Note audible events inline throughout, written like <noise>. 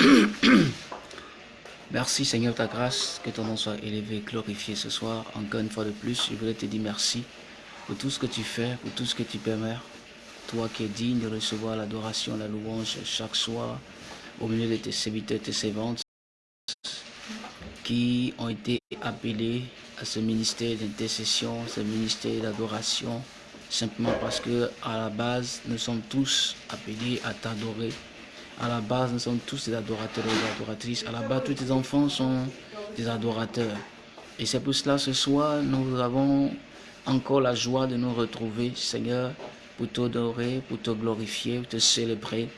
<coughs> Merci Seigneur ta grâce, que ton nom soit élevé, glorifié ce soir. Encore une fois de plus, je voudrais te dire merci pour tout ce que tu fais, pour tout ce que tu permets. Toi qui es digne de recevoir l'adoration, la louange chaque soir au milieu de tes serviteurs, tes servantes qui ont été appelés à ce ministère d'intercession, ce ministère d'adoration, simplement parce que à la base, nous sommes tous appelés à t'adorer. À la base, nous sommes tous des adorateurs et des adoratrices. À la base, tous tes enfants sont des adorateurs. Et c'est pour cela, ce soir, nous avons encore la joie de nous retrouver, Seigneur, pour t'adorer, pour te glorifier, pour te célébrer,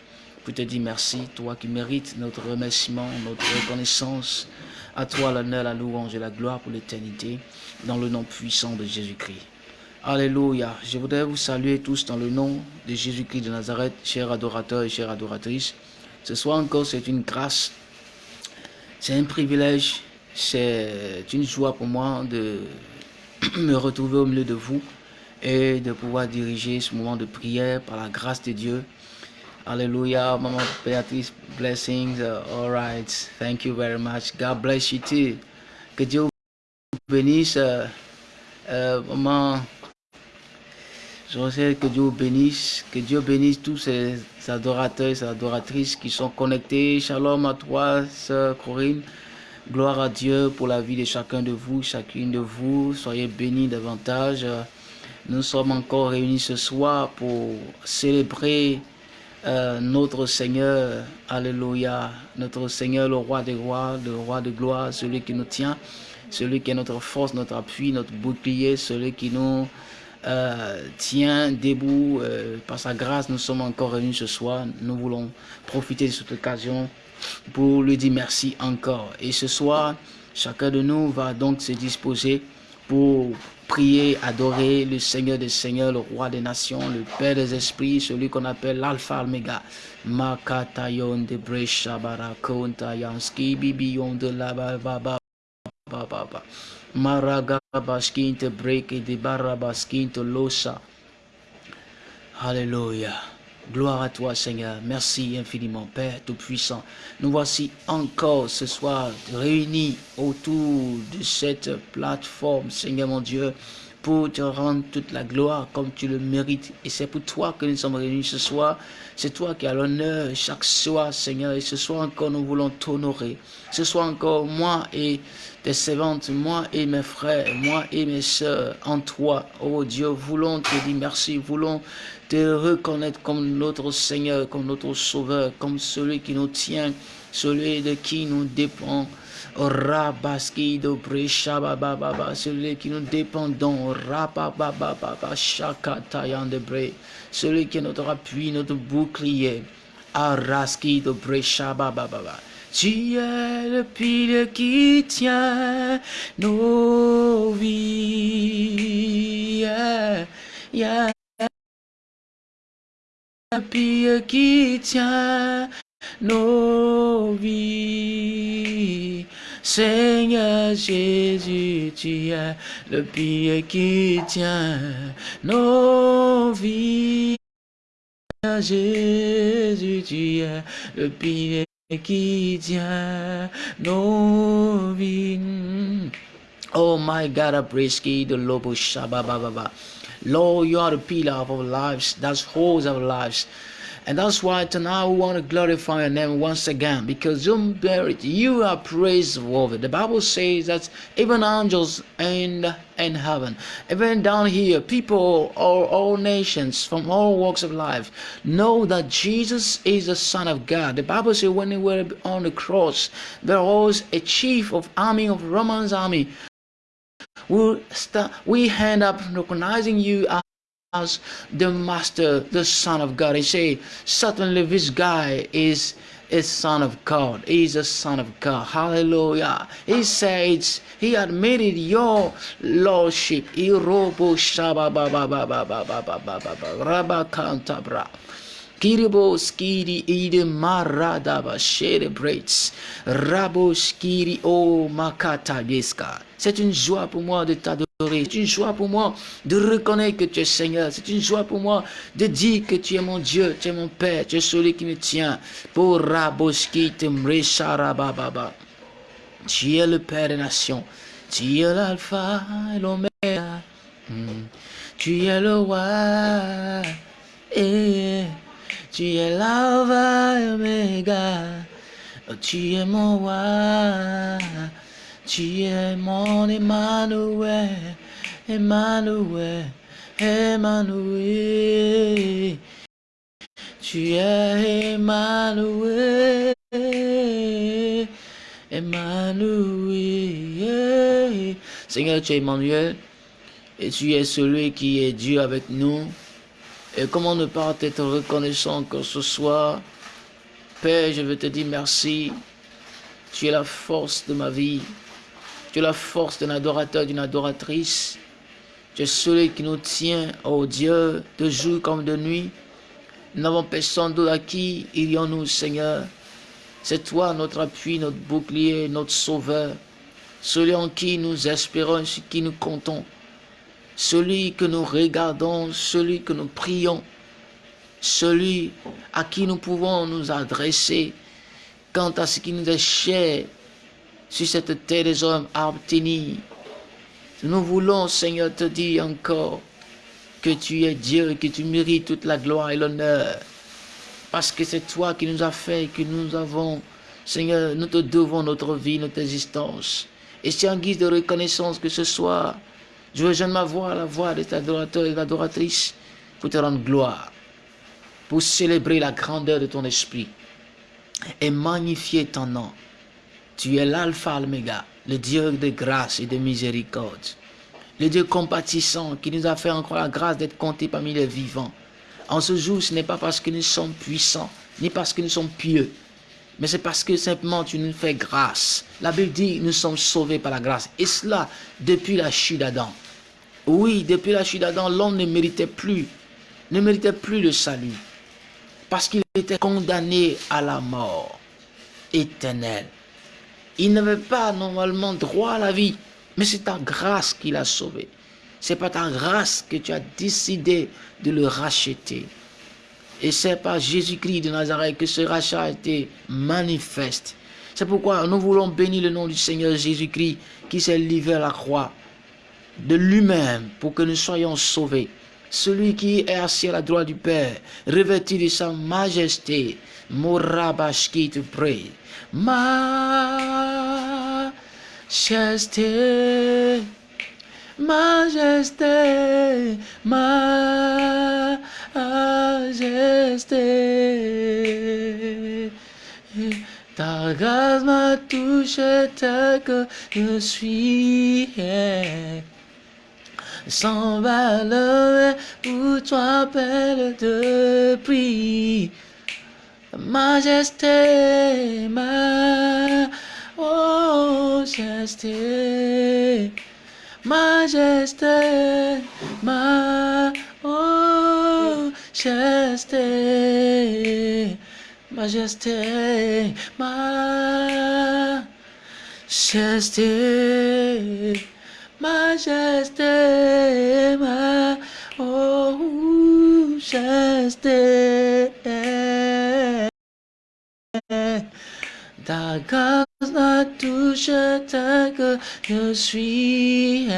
pour te dire merci, toi qui mérites notre remerciement, notre reconnaissance. À toi l'honneur, la louange et la gloire pour l'éternité, dans le nom puissant de Jésus-Christ. Alléluia. Je voudrais vous saluer tous dans le nom de Jésus-Christ de Nazareth, chers adorateurs et chères adoratrices. Ce soir encore, c'est une grâce, c'est un privilège, c'est une joie pour moi de <clears throat> me retrouver au milieu de vous et de pouvoir diriger ce moment de prière par la grâce de Dieu. Alléluia, Maman Béatrice, blessings. Uh, all right, thank you very much. God bless you too. Que Dieu vous bénisse. Uh, uh, maman je sais que Dieu bénisse, que Dieu bénisse tous ces adorateurs et ces adoratrices qui sont connectés. Shalom à toi, sœur Corinne. Gloire à Dieu pour la vie de chacun de vous, chacune de vous. Soyez bénis davantage. Nous sommes encore réunis ce soir pour célébrer euh, notre Seigneur. Alléluia. Notre Seigneur, le roi des rois, le roi de gloire, celui qui nous tient, celui qui est notre force, notre appui, notre bouclier, celui qui nous euh, tient debout. Euh, par sa grâce, nous sommes encore réunis ce soir. Nous voulons profiter de cette occasion pour lui dire merci encore. Et ce soir, chacun de nous va donc se disposer pour prier, adorer le Seigneur des Seigneurs, le Roi des Nations, le Père des Esprits, celui qu'on appelle l'Alpha Omega. Makatayon de Bresha Barakontayanski Bibiyon de la Baba Baba. Maragabaskinto break de barabaskinto losa. Alléluia. Gloire à toi, Seigneur. Merci infiniment, Père Tout-Puissant. Nous voici encore ce soir réunis autour de cette plateforme, Seigneur mon Dieu, pour te rendre toute la gloire comme tu le mérites. Et c'est pour toi que nous sommes réunis ce soir. C'est toi qui as l'honneur chaque soir, Seigneur. Et ce soir encore, nous voulons t'honorer. Ce soir encore, moi et servantes, moi et mes frères, moi et mes soeurs, en toi, oh Dieu, voulons te dire merci, voulons te reconnaître comme notre Seigneur, comme notre Sauveur, comme celui qui nous tient, celui de qui nous dépend. Rabaski do baba celui qui nous dépendons, Rabababa Shakatayan de Bre, celui qui est notre appui, notre bouclier, Araski do baba Tu es le pilier qui tient nos vies. Yeah, yeah. Le pilier qui tient nos vies. Seigneur Jésus, tu es le pied qui tient nos vies. Jésus, tu es le pied Oh my God, I praise the Lord, you are the pillar of our lives. That's holds our lives. And that's why tonight we want to glorify your name once again because you merit, you are praiseworthy. The Bible says that even angels in, in heaven, even down here, people or all nations from all walks of life know that Jesus is the Son of God. The Bible says when they were on the cross, there was a chief of army of Roman's army. We, we end up recognizing you as the master, the son of God. He say, certainly this guy is a son of God. He's a son of God. Hallelujah. He says he admitted your lordship. Kiriboskiri ide maradaba celebrates. Raboskiri o makata C'est une joie pour moi de t'adorer. C'est une joie pour moi de reconnaître que tu es Seigneur. C'est une joie pour moi de dire que tu es mon Dieu, tu es mon Père, tu es celui qui me tient. Pour Raboski baba. Tu es le Père des nations. Tu es l'alpha et l'oméga. Hmm. Tu es le roi. Tu es l'alpha et l'oméga. Tu es mon roi. Tu es mon Emmanuel. Emmanuel. Emmanuel. Tu es Emmanuel. Emmanuel. Seigneur, tu es Emmanuel et tu es celui qui est Dieu avec nous. Et comment ne pas être reconnaissant que ce soir, Père, je veux te dire merci. Tu es la force de ma vie. Tu es la force d'un adorateur, d'une adoratrice. Tu es celui qui nous tient, oh Dieu, de jour comme de nuit. Nous n'avons personne d'autre à qui irions-nous, Seigneur? C'est toi notre appui, notre bouclier, notre sauveur, celui en qui nous espérons, sur qui nous comptons, celui que nous regardons, celui que nous prions, celui à qui nous pouvons nous adresser quant à ce qui nous est cher sur cette terre des hommes à obtenir. Nous voulons, Seigneur, te dire encore que tu es Dieu et que tu mérites toute la gloire et l'honneur. Parce que c'est toi qui nous as fait, que nous avons, Seigneur, nous te devons notre vie, notre existence. Et c'est en guise de reconnaissance que ce soir, je veux ma voix la voix de adorateur et d'adoratrice pour te rendre gloire, pour célébrer la grandeur de ton esprit et magnifier ton nom. Tu es l'alpha, l'oméga, le Dieu de grâce et de miséricorde, le Dieu compatissant qui nous a fait encore la grâce d'être compté parmi les vivants. En ce jour, ce n'est pas parce que nous sommes puissants, ni parce que nous sommes pieux, mais c'est parce que simplement tu nous fais grâce. La Bible dit nous sommes sauvés par la grâce. Et cela depuis la chute d'Adam. Oui, depuis la chute d'Adam, l'homme ne méritait plus, ne méritait plus le salut. Parce qu'il était condamné à la mort éternelle. Il n'avait pas normalement droit à la vie, mais c'est ta grâce qui l'a sauvé. C'est par ta grâce que tu as décidé de le racheter. Et c'est par Jésus-Christ de Nazareth que ce rachat a été manifeste. C'est pourquoi nous voulons bénir le nom du Seigneur Jésus-Christ qui s'est livré à la croix de lui-même pour que nous soyons sauvés. Celui qui est assis à la droite du Père, revêtu de sa majesté, Morabashki te prie. Majesté majesté, majesté. Ta grâce m'a touché tel que je suis. Valeur pour toi, belle de prix. Majesté, ma oh, majesté majesté, ma oh, majesté, majesté, majesté, majesté, ma oh, majesté. Ta grâce m'a touché tel que je suis.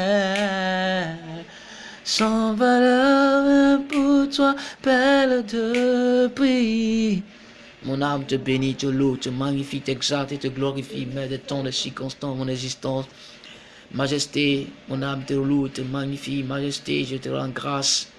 Sans valeur pour toi, belle de prix. Mon âme te bénit, te loue, te magnifie, t'exalte et te glorifie, mais de temps de circonstances, mon existence. Majesté, mon âme te loue, te magnifie, majesté, je te rends grâce.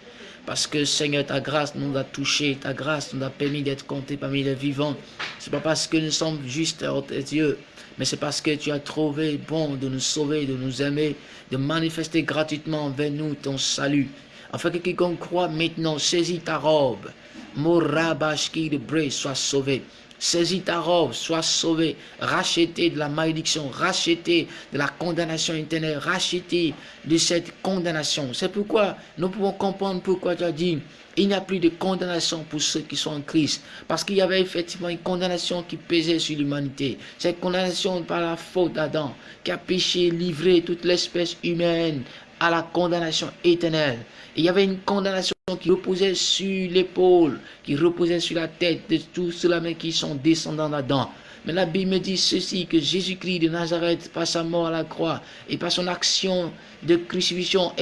Parce que Seigneur, ta grâce nous a touchés, ta grâce nous a permis d'être comptés parmi les vivants. C'est pas parce que nous sommes justes à tes yeux, mais c'est parce que tu as trouvé bon de nous sauver, de nous aimer, de manifester gratuitement vers nous ton salut. Afin que quiconque croit maintenant saisit ta robe, Morabashki de Bray, sois sauvé. Saisis ta robe, sois sauvé, racheté de la malédiction, racheté de la condamnation éternelle, racheté de cette condamnation. C'est pourquoi nous pouvons comprendre pourquoi tu as dit, il n'y a plus de condamnation pour ceux qui sont en Christ. Parce qu'il y avait effectivement une condamnation qui pesait sur l'humanité. Cette condamnation par la faute d'Adam, qui a péché, livré toute l'espèce humaine à la condamnation éternelle. il y avait une condamnation qui reposait sur l'épaule, qui reposait sur la tête de tous ceux-là qui sont descendants d'Adam. Mais la Bible me dit ceci, que Jésus-Christ de Nazareth, par sa mort à la croix et par son action de crucifixion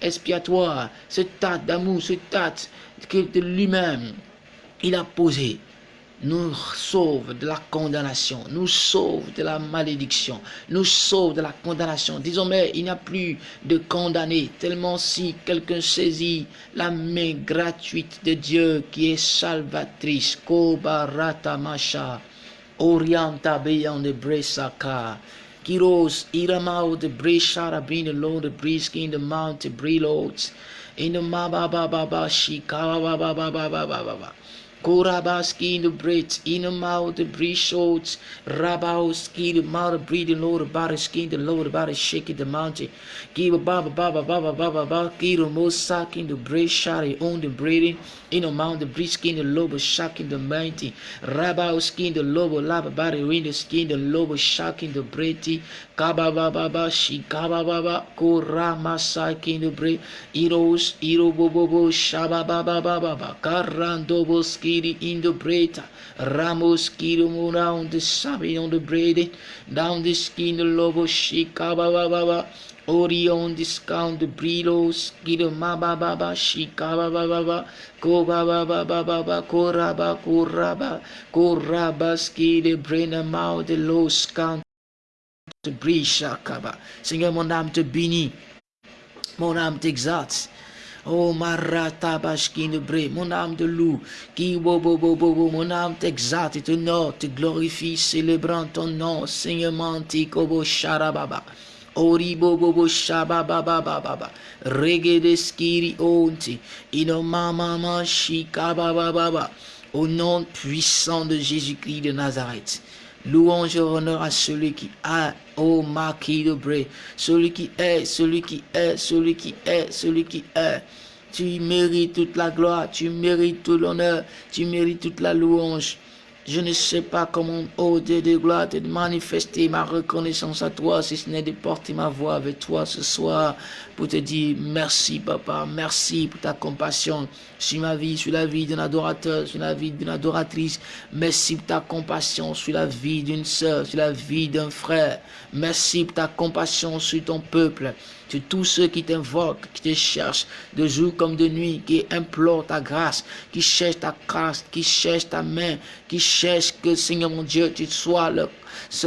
expiatoire, ce tas d'amour, ce tas de lui-même, il a posé nous sauve de la condamnation, nous sauve de la malédiction, nous sauve de la condamnation. Désormais, il n'y a plus de condamné, tellement si quelqu'un saisit la main gratuite de Dieu qui est salvatrice, Kobarata Masha, Orienta Beyan de Bresaka, Kiros, Iramao de Breshara, being the Lord, the Briskin, the Mount, the Breloads, in the Mababa Baba Shika, Baba Baba Baba. Korabaski in the breath, in the mouth, the breathe short, Rabauski, the mouth, breathing, Lord, the skin, the Lord, the shaking the mountain. Give a baba, baba, baba, baba, baba, give most sucking the breath, shot, on the breathing, in the mouth, the breath skin, the lobe, shocking the mountain. Rabauski, the lobe, lava, body, in the skin, the lobe, shocking the breathy. Kaba, baba, baba, she, kaba, baba, Korama, sucking the breath, Eros, Ero, bobo, shaba, baba, baba, Karandoboski, skiri in the bread. Ramos skiri around the sabi on the bread. Down the skin the lobo shika baba baba. Ori on discount the brilos. Skiri ma baba baba shika baba baba. Ko baba baba baba. Koraba koraba. Koraba skiri brain mouth the low count. Brisha kaba. Seigneur, mon âme te bénit. Mon âme t'exalte. Oh Bashkin de Bré, mon âme de loup, qui bobo bobo, mon âme t'exalte et t'honore, te glorifie, célébrant ton nom, Seigneur manti kobo sharababa. Ori bobo bo shababa baba, reggae de skiri onti, ino mama ma shikaba baba. Au nom puissant de Jésus-Christ de Nazareth. Louange et honneur à celui qui a, oh marquis de Bré, celui qui est, celui qui est, celui qui est, celui qui est. Tu mérites toute la gloire, tu mérites tout l'honneur, tu mérites toute la louange. Je ne sais pas comment, oh Dieu de gloire, de manifester ma reconnaissance à toi, si ce n'est de porter ma voix avec toi ce soir pour te dire merci, papa, merci pour ta compassion sur ma vie, sur la vie d'un adorateur, sur la vie d'une adoratrice. Merci pour ta compassion sur la vie d'une sœur, sur la vie d'un frère. Merci pour ta compassion sur ton peuple tous ceux qui t'invoquent, qui te cherchent de jour comme de nuit, qui implorent ta grâce, qui cherchent ta grâce, qui cherchent ta main, qui cherchent que, Seigneur mon Dieu, tu sois leur,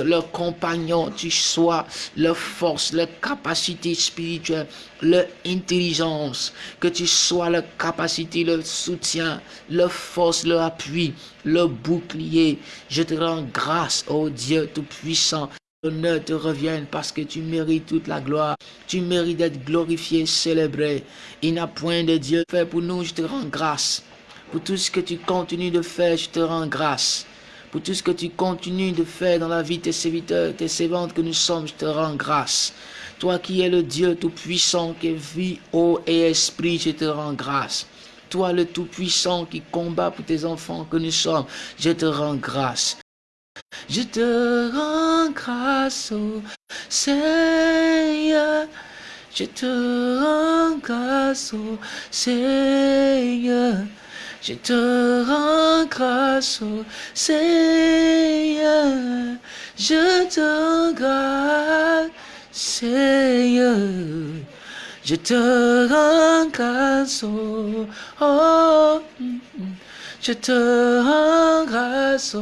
leur compagnon, tu sois leur force, leur capacité spirituelle, leur intelligence, que tu sois leur capacité, leur soutien, leur force, leur appui, leur bouclier. Je te rends grâce, ô Dieu Tout-Puissant, l'honneur te revienne parce que tu mérites toute la gloire. Tu mérites d'être glorifié, célébré. Il n'a point de Dieu fait pour nous, je te rends grâce. Pour tout ce que tu continues de faire, je te rends grâce. Pour tout ce que tu continues de faire dans la vie de tes serviteurs, tes servantes que nous sommes, je te rends grâce. Toi qui es le Dieu tout-puissant, qui vie, eau et esprit, je te rends grâce. Toi le tout-puissant qui combat pour tes enfants que nous sommes, je te rends grâce. Je te rends grâce, au Seigneur. Je te rends grâce, au Seigneur. Je te rends grâce, au Seigneur. Je te rends grâce, Seigneur. Je te rends grâce, oh, oh, je te rends grâce,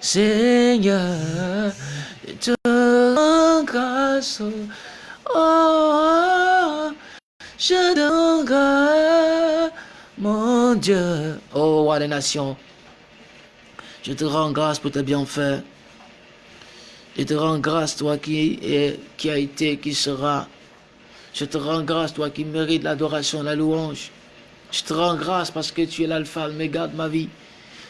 Seigneur, je te rends grâce, oh, je te rends grâce, mon Dieu, oh, roi des nations, je te rends grâce pour tes bienfaits, je te rends grâce, toi qui, est, qui a été, qui sera, je te rends grâce, toi qui mérites l'adoration, la louange. Je te rends grâce parce que tu es l'alpha, l'oméga de ma vie.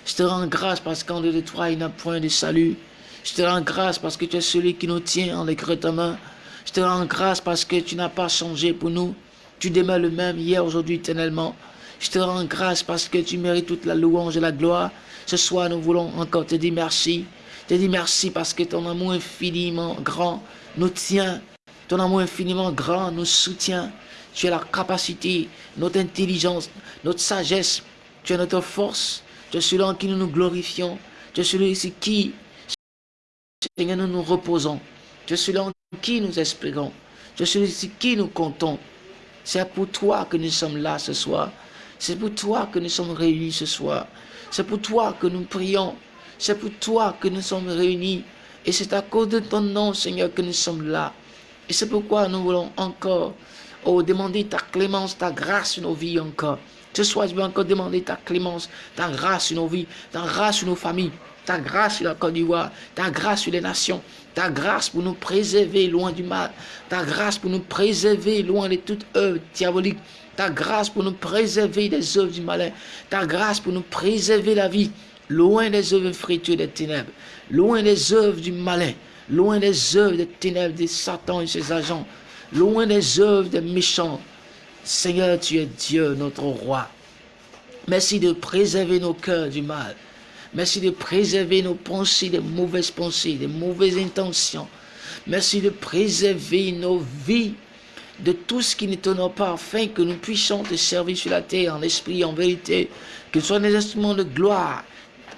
Je te rends grâce parce qu'en de toi, il n'y a point de salut. Je te rends grâce parce que tu es celui qui nous tient en de ta main. Je te rends grâce parce que tu n'as pas changé pour nous. Tu demeures le même hier, aujourd'hui, éternellement. Je te rends grâce parce que tu mérites toute la louange et la gloire. Ce soir, nous voulons encore te dire merci. Te dire merci parce que ton amour infiniment grand nous tient. Ton amour infiniment grand nous soutient. Tu as la capacité, notre intelligence, notre sagesse. Tu es notre force. Tu es celui en qui nous nous glorifions. Tu es celui ici qui, Seigneur, nous nous reposons. Tu es celui en qui nous espérons. Tu es celui ici qui nous comptons. C'est pour toi que nous sommes là ce soir. C'est pour toi que nous sommes réunis ce soir. C'est pour toi que nous prions. C'est pour toi que nous sommes réunis. Et c'est à cause de ton nom, Seigneur, que nous sommes là. Et c'est pourquoi nous voulons encore oh, demander ta clémence, ta grâce sur nos vies encore. Ce soir, je veux encore demander ta clémence, ta grâce sur nos vies, ta grâce sur nos familles, ta grâce sur la Côte d'Ivoire, ta grâce sur les nations, ta grâce pour nous préserver loin du mal, ta grâce pour nous préserver loin de toute œuvre diabolique, ta grâce pour nous préserver des œuvres du malin, ta grâce pour nous préserver la vie, loin des œuvres frites des ténèbres, loin des œuvres du malin, loin des œuvres des ténèbres, des Satan et ses agents, loin des œuvres des méchants. Seigneur, tu es Dieu, notre roi. Merci de préserver nos cœurs du mal. Merci de préserver nos pensées, des mauvaises pensées, des mauvaises intentions. Merci de préserver nos vies de tout ce qui ne t'honore pas, afin que nous puissions te servir sur la terre en esprit, en vérité, que ce soit des instruments de gloire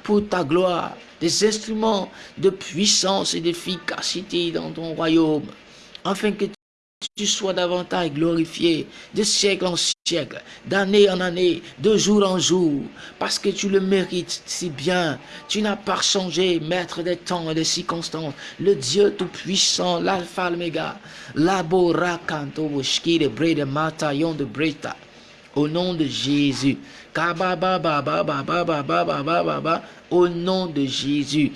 pour ta gloire, des instruments de puissance et d'efficacité dans ton royaume, afin que tu sois davantage glorifié de siècle en siècle, d'année en année, de jour en jour, parce que tu le mérites si bien. Tu n'as pas changé, maître des temps et des circonstances, le Dieu tout-puissant, l'alpha, l'oméga, l'aborakanto, de bre de mataillon de breta. Au nom de Jésus. Au nom de Jésus.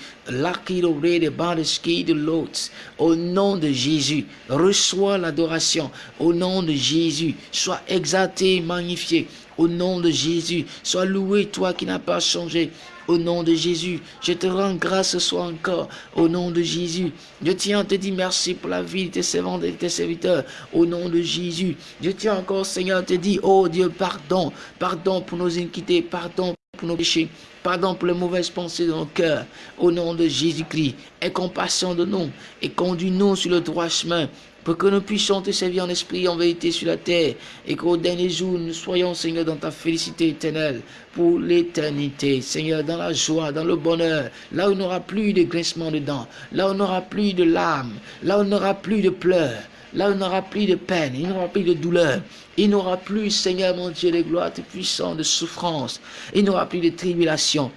Au nom de Jésus. Reçois l'adoration. Au nom de Jésus. Sois exalté, magnifié. Au nom de Jésus. Sois loué, toi qui n'as pas changé. Au nom de Jésus, je te rends grâce ce soir encore. Au nom de Jésus, je tiens te dire merci pour la vie de tes servants et de tes serviteurs. Au nom de Jésus, je tiens encore, Seigneur, te dire, oh Dieu, pardon. Pardon pour nos iniquités, pardon pour nos péchés, pardon pour les mauvaises pensées de nos cœurs. Au nom de Jésus-Christ, aie compassion de nous et conduis-nous sur le droit chemin pour que nous puissions te servir en esprit, en vérité sur la terre, et qu'au dernier jour, nous soyons, Seigneur, dans ta félicité éternelle pour l'éternité. Seigneur, dans la joie, dans le bonheur, là où il n'y aura plus de grincement de dents, là où il n'y aura plus de larmes, là où il n'y aura plus de pleurs, là où il n'y aura plus de peine, il n'y aura plus de douleur, il n'y aura plus, Seigneur mon Dieu, de gloire, de puissance, de souffrance, il n'y aura plus de tribulation,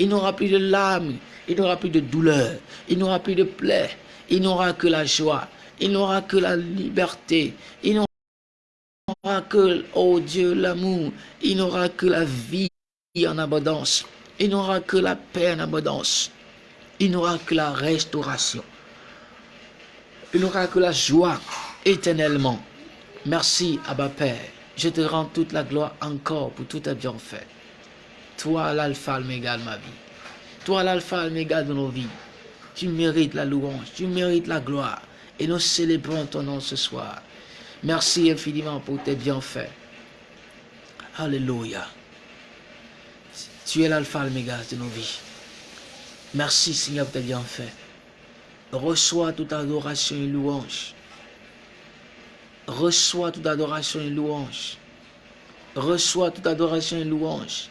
il n'y aura plus de larmes, il n'y aura plus de douleur, il n'y aura plus de plaies, il n'y aura que la joie, il n'aura que la liberté, il n'aura que, oh Dieu, l'amour, il n'aura que la vie en abondance, il n'aura que la paix en abondance, il n'aura que la restauration, il n'aura que la joie éternellement. Merci, Abba Père. Je te rends toute la gloire encore pour tout ta fait. Toi, l'alpha, l'oméga de ma vie. Toi, l'alpha, l'oméga de nos vies. Tu mérites la louange, tu mérites la gloire. Et nous célébrons ton nom ce soir. Merci infiniment pour tes bienfaits. Alléluia. Tu es l'alpha l'oméga de nos vies. Merci Seigneur pour tes bienfaits. Reçois toute adoration et louange. Reçois toute adoration et louange. Reçois toute adoration et louange.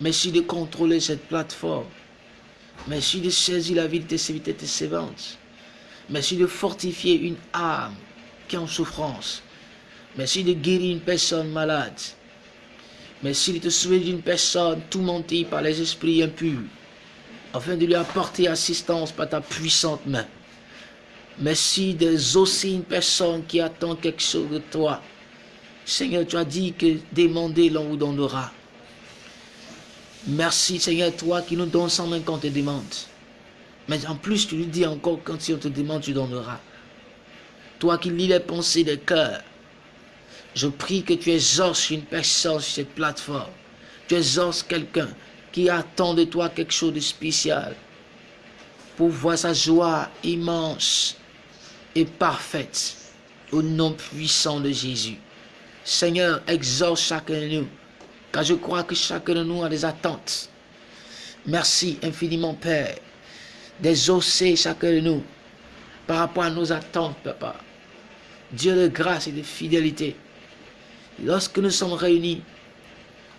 Merci de contrôler cette plateforme. Merci de saisir la vie de tes serviteurs et tes. Merci de fortifier une âme qui est en souffrance. Merci de guérir une personne malade. Merci de te sauver d'une personne tourmentée par les esprits impurs, afin de lui apporter assistance par ta puissante main. Merci d'exaucer une personne qui attend quelque chose de toi. Seigneur, tu as dit que demander, l'on vous donnera. Merci, Seigneur, toi qui nous donnes sans main quand te demande. Mais en plus, tu lui dis encore, quand si on te demande, tu donneras. Toi qui lis les pensées des cœurs. Je prie que tu exauces une personne sur cette plateforme. Tu exauces quelqu'un qui attend de toi quelque chose de spécial pour voir sa joie immense et parfaite au nom puissant de Jésus. Seigneur, exauce chacun de nous, car je crois que chacun de nous a des attentes. Merci infiniment, Père, d'exaucer chacun de nous par rapport à nos attentes, Papa. Dieu de grâce et de fidélité. Lorsque nous sommes réunis,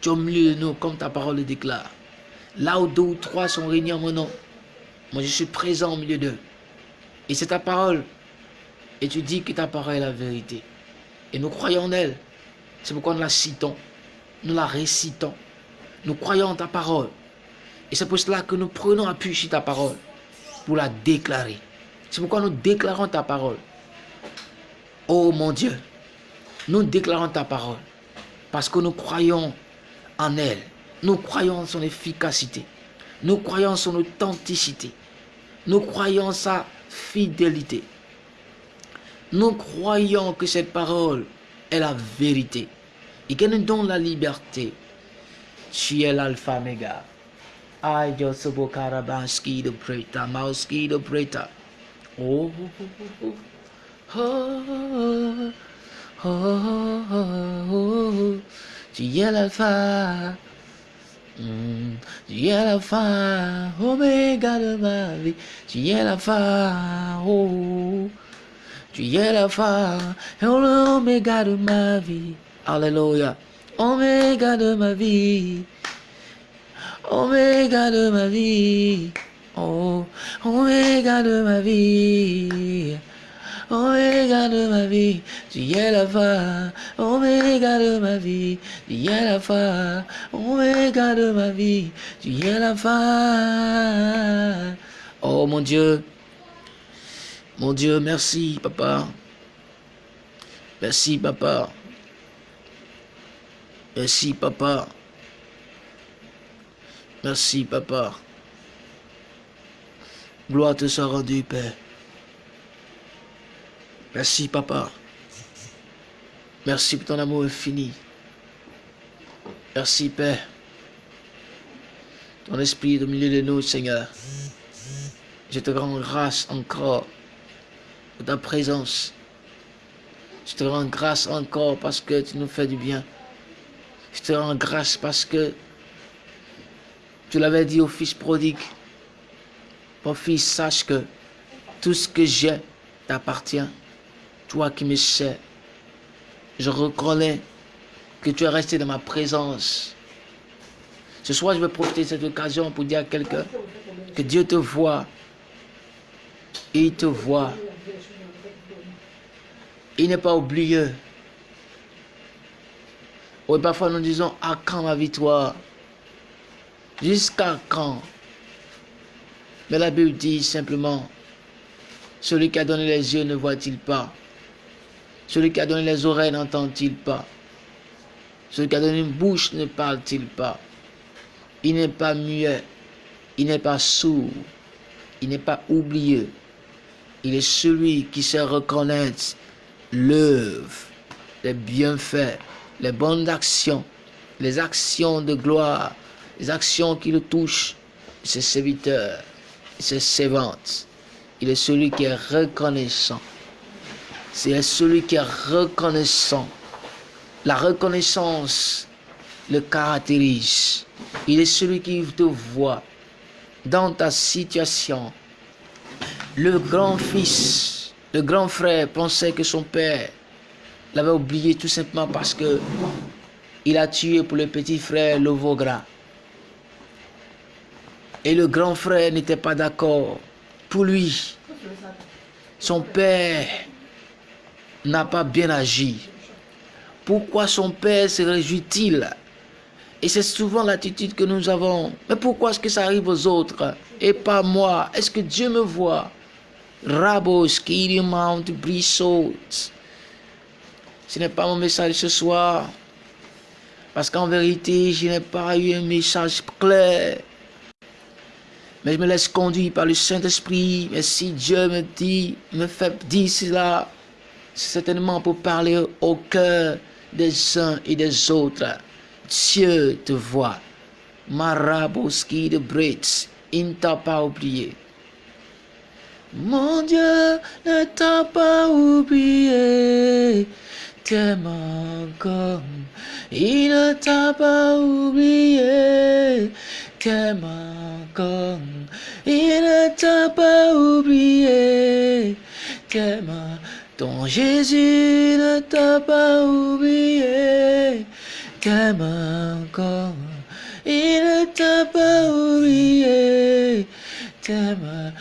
tu es au milieu de nous, comme ta parole le déclare. Là où deux ou trois sont réunis en mon nom, moi je suis présent au milieu d'eux. Et c'est ta parole. Et tu dis que ta parole est la vérité. Et nous croyons en elle. C'est pourquoi nous la citons. Nous la récitons. Nous croyons en ta parole. Et c'est pour cela que nous prenons appui sur ta parole pour la déclarer. C'est pourquoi nous déclarons ta parole. Oh mon Dieu, nous déclarons ta parole parce que nous croyons en elle. Nous croyons en son efficacité. Nous croyons en son authenticité. Nous croyons en sa fidélité. Nous croyons que cette parole est la vérité et qu'elle nous donne la liberté. Tu es l'alpha méga. Aïe, Josobo Karabanski de Preta, Mauski de Preta. Oh, oh, oh, oh, oh, oh, tu es l'alpha. Mm, tu es l'alpha, oméga de ma vie. Tu es l'alpha, oh. Tu es l'alpha, l'oméga de ma vie. Alléluia. Oméga de ma vie. Oh, Oméga de ma vie. Oméga de ma vie, tu es la fin, Oméga de ma vie, tu es la fin, Oméga de ma vie, tu es la fin. Oh mon Dieu, mon Dieu, merci papa. Merci papa. Merci papa. Merci papa. Gloire te soit rendue, Père. Merci, Papa. Merci pour ton amour infini. Merci, Père. Ton esprit est au milieu de nous, Seigneur. Je te rends grâce encore pour ta présence. Je te rends grâce encore parce que tu nous fais du bien. Je te rends grâce parce que tu l'avais dit au fils prodigue. Mon fils, sache que tout ce que j'ai t'appartient. Toi qui me sais, je reconnais que tu es resté dans ma présence. Ce soir, je vais profiter de cette occasion pour dire à quelqu'un que Dieu te voit. Il te voit. Il n'est pas oublié. Oui, parfois nous disons, à quand ma victoire? Jusqu'à quand mais la Bible dit simplement, celui qui a donné les yeux ne voit-il pas? Celui qui a donné les oreilles n'entend-il pas? Celui qui a donné une bouche ne parle-t-il pas? Il n'est pas muet, il n'est pas sourd, il n'est pas oublieux. Il est celui qui sait reconnaître l'œuvre, les bienfaits, les bonnes actions, les actions de gloire, les actions qui le touchent, ses serviteurs ses servantes. Il est celui qui est reconnaissant. C'est celui qui est reconnaissant. La reconnaissance le caractérise. Il est celui qui te voit dans ta situation. Le grand-fils, le grand frère pensait que son père l'avait oublié tout simplement parce que il a tué pour le petit frère le veau gras. Et le grand frère n'était pas d'accord. Pour lui, son père n'a pas bien agi. Pourquoi son père se réjouit-il? Et c'est souvent l'attitude que nous avons. Mais pourquoi est-ce que ça arrive aux autres? Et pas moi Est-ce que Dieu me voit? Rabos, Mount, Brissot. Ce n'est pas mon message ce soir. Parce qu'en vérité, je n'ai pas eu un message clair mais je me laisse conduire par le Saint-Esprit. Mais si Dieu me dit, me fait dire cela, c'est certainement pour parler au cœur des uns et des autres. Dieu te voit. Maraboski de Brits, il ne t'a pas oublié. Mon Dieu ne t'a pas oublié, t'aimes encore. Il ne t'a pas oublié, t'aimes encore. Il ne t'a pas oublié, t'aimes. Ton Jésus ne t'a pas oublié, t'aimes encore. Il ne t'a pas oublié, t'aimes.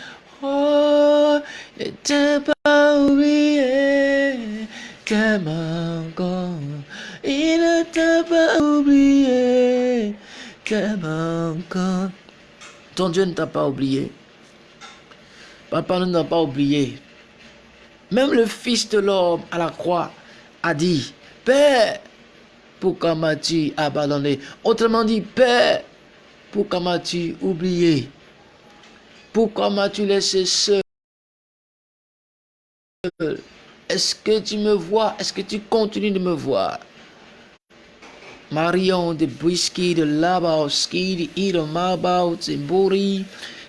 Oh, ne t'a pas oublié, t'aimes Ton Dieu ne t'a pas oublié. Papa ne t'a pas oublié. Même le Fils de l'homme à la croix a dit, Père, pourquoi m'as-tu abandonné? Autrement dit, Père, pourquoi m'as-tu oublié? Pourquoi m'as-tu laissé seul? Est-ce que tu me vois? Est-ce que tu continues de me voir? Marion de Brisky, de Labowski, de Ida Mabau, de Bori,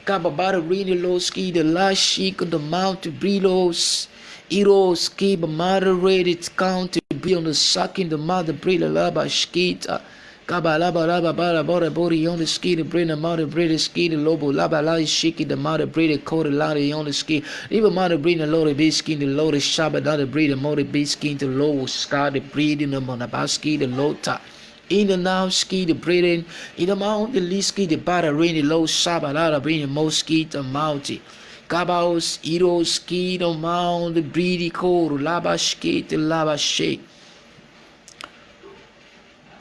Kababara Rinilowski, de Lashik, de Mount Brilos, Heroes keep moderated count to be on the sucking the mother breed laba skita. Uh, kaba laba bara bora bori on the ski the brain the mother breed ski the lobo laba la shiki the mother breed the lady on the ski. Even mother breed the low be skin the low the shaba the breed the mother be skin the low scar the breed the monabaski the low top. In the now ski the breeding in the mount the liski the bara rain the low shaba la bring the moski the mountain. Gabaos, Iros, Kido, Mound, Bridi, Koro, Labashkit, Labashake.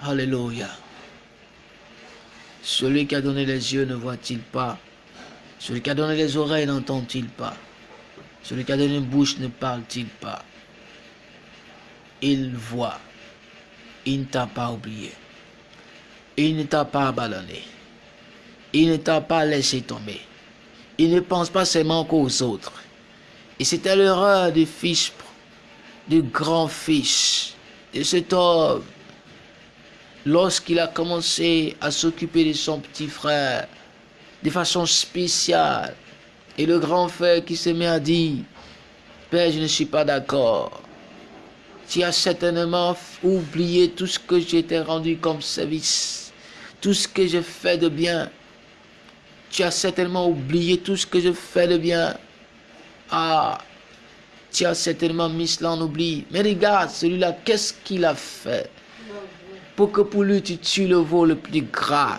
Alléluia. Celui qui a donné les yeux ne voit-il pas? Celui qui a donné les oreilles n'entend-il pas? Celui qui a donné une bouche ne parle-t-il pas? Il voit. Il ne t'a pas oublié. Il ne t'a pas abandonné. Il ne t'a pas laissé tomber. Il ne pense pas seulement qu'aux autres. Et c'était l'erreur du fils, du grand fils, de cet homme. Lorsqu'il a commencé à s'occuper de son petit frère de façon spéciale, et le grand frère qui se met à dire, Père, je ne suis pas d'accord. Tu as certainement oublié tout ce que j'ai rendu comme service, tout ce que j'ai fait de bien tu as certainement oublié tout ce que je fais de bien. Ah, tu as certainement mis cela en oubli. Mais regarde, celui-là, qu'est-ce qu'il a fait Pour que pour lui, tu tues le veau le plus gras?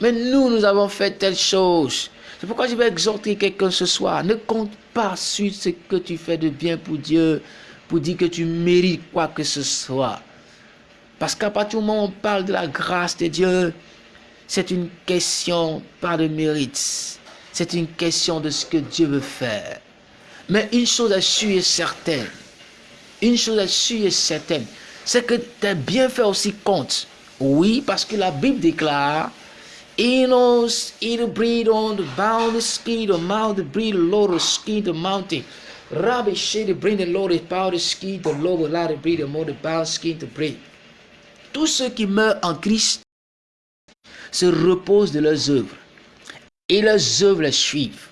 Mais nous, nous avons fait telle chose. C'est pourquoi je vais exhorter quelqu'un ce soir. Ne compte pas sur ce que tu fais de bien pour Dieu, pour dire que tu mérites quoi que ce soit. Parce qu'à partir du moment où on parle de la grâce de Dieu, c'est une question pas de mérite. C'est une question de ce que Dieu veut faire. Mais une chose est sûre et certaine. Une chose est sûre et certaine. C'est que tes bienfaits aussi comptent. Oui, parce que la Bible déclare He knows it'll breathe on the bound ski, the Lord, ski, the mountain. Rabbi bring the Lord, the power, the ski, the Lord, more, the ski, the breathe. Tous ceux qui meurent en Christ se reposent de leurs œuvres et leurs œuvres les suivent.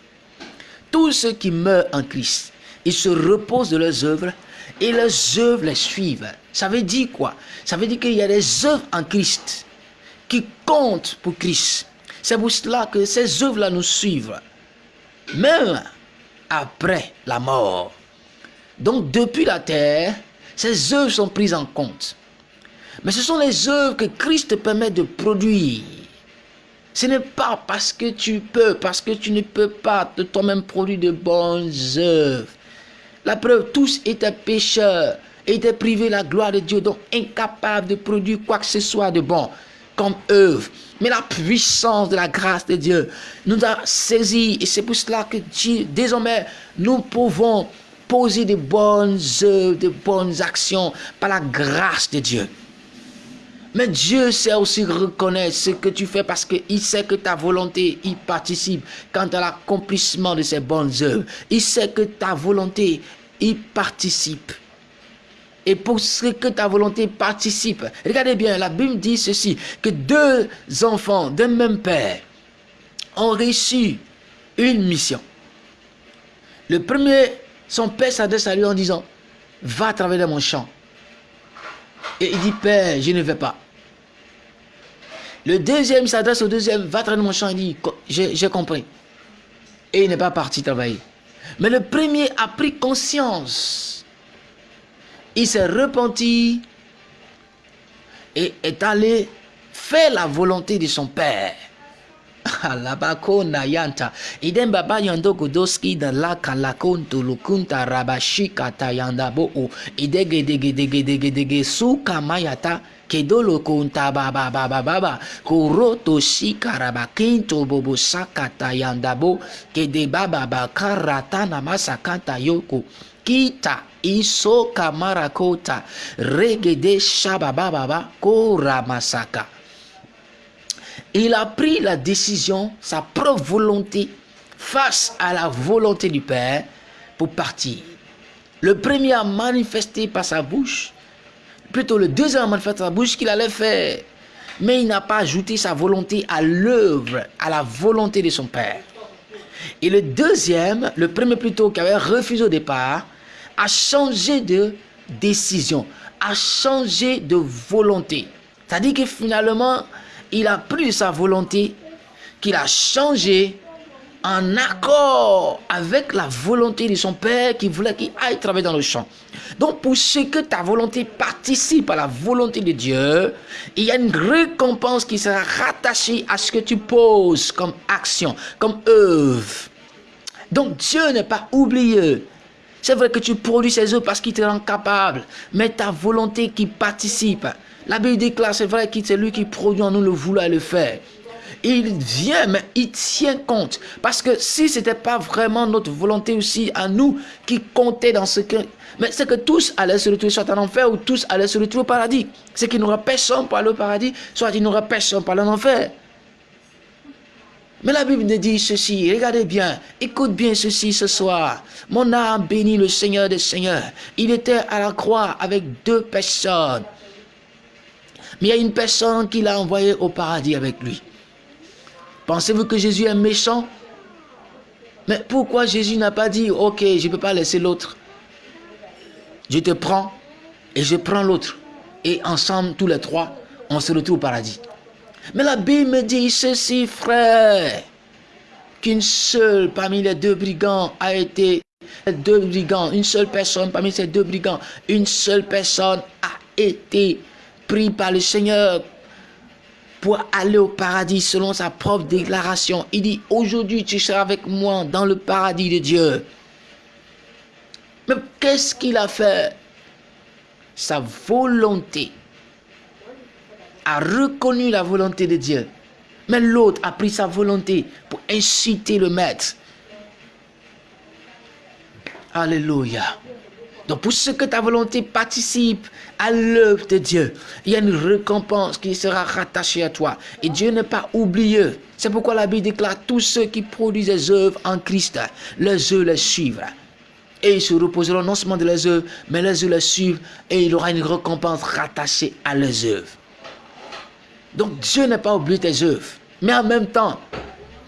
Tous ceux qui meurent en Christ, ils se reposent de leurs œuvres et leurs œuvres les suivent. Ça veut dire quoi? Ça veut dire qu'il y a des œuvres en Christ qui comptent pour Christ. C'est pour cela que ces œuvres-là nous suivent, même après la mort. Donc depuis la terre, ces œuvres sont prises en compte. Mais ce sont les œuvres que Christ permet de produire ce n'est pas parce que tu peux, parce que tu ne peux pas de toi-même produire de bonnes œuvres. La preuve, tous étaient pécheurs, étaient privés de la gloire de Dieu, donc incapables de produire quoi que ce soit de bon comme œuvre. Mais la puissance de la grâce de Dieu nous a saisis et c'est pour cela que désormais, nous pouvons poser de bonnes œuvres, de bonnes actions par la grâce de Dieu. Mais Dieu sait aussi reconnaître ce que tu fais parce qu'il sait que ta volonté y participe quant à l'accomplissement de ces bonnes œuvres. Il sait que ta volonté y participe. Et pour ce que ta volonté participe. Regardez bien, la Bible dit ceci, que deux enfants d'un même père ont reçu une mission. Le premier, son père s'adresse à lui en disant, va travailler dans mon champ. Et il dit, père, je ne vais pas. Le deuxième s'adresse au deuxième, va travailler dans mon champ, il dit, j'ai compris. Et il n'est pas parti travailler. Mais le premier a pris conscience. Il s'est repenti et est allé faire la volonté de son père. <laughs> Alabako nayanta. Idem baba yando kudoski da la kalakon tulukunta rabashika tayanda bo o. Idege dege dege dege dege su kamayata. Kedolo kunta baba baba baba. Kuroto shika rabakinto bobo saka tayanda bo. Kede baba bakarata namasakanta yoko. Kita iso kamarakota. Regede shababa baba koramasaka il a pris la décision, sa propre volonté, face à la volonté du Père, pour partir. Le premier a manifesté par sa bouche, plutôt le deuxième a manifesté par sa bouche qu'il allait faire. Mais il n'a pas ajouté sa volonté à l'œuvre, à la volonté de son Père. Et le deuxième, le premier plutôt qui avait refusé au départ, a changé de décision, a changé de volonté. C'est-à-dire que finalement, il a pris sa volonté, qu'il a changé en accord avec la volonté de son père qui voulait qu'il aille travailler dans le champ. Donc pour ce que ta volonté participe à la volonté de Dieu, il y a une récompense qui sera rattachée à ce que tu poses comme action, comme œuvre. Donc Dieu n'est pas oublié. C'est vrai que tu produis ces œuvres parce qu'il te rend capable, mais ta volonté qui participe, la Bible déclare, c'est vrai que c'est lui qui produit en nous le vouloir le faire. Il vient, mais il tient compte. Parce que si ce n'était pas vraiment notre volonté aussi à nous qui comptait dans ce que... Mais c'est que tous allaient se retrouver soit en enfer ou tous allaient se retrouver au paradis. C'est qu'il n'aura personne pour aller au paradis, soit il n'aura personne pour. Mais la Bible nous dit ceci, regardez bien, écoute bien ceci ce soir. Mon âme bénit le Seigneur des Seigneurs. Il était à la croix avec deux personnes. Mais il y a une personne qui l'a envoyé au paradis avec lui. Pensez-vous que Jésus est méchant? Mais pourquoi Jésus n'a pas dit, ok, je ne peux pas laisser l'autre? Je te prends et je prends l'autre. Et ensemble, tous les trois, on se retrouve au paradis. Mais la Bible me dit ceci, frère, qu'une seule parmi les deux brigands a été, deux brigands, une seule personne parmi ces deux brigands, une seule personne a été pris par le Seigneur pour aller au paradis selon sa propre déclaration. Il dit, aujourd'hui tu seras avec moi dans le paradis de Dieu. Mais qu'est-ce qu'il a fait? Sa volonté a reconnu la volonté de Dieu. Mais l'autre a pris sa volonté pour inciter le maître. Alléluia. Donc pour ce que ta volonté participe à l'œuvre de Dieu, il y a une récompense qui sera rattachée à toi. Et Dieu n'est pas oublieux. C'est pourquoi la Bible déclare tous ceux qui produisent des œuvres en Christ, les œuvres les suivent. Et ils se reposeront non seulement de leurs œuvres, mais les œuvres les suivent et il aura une récompense rattachée à leurs œuvres. Donc Dieu n'est pas oublié tes œuvres. Mais en même temps,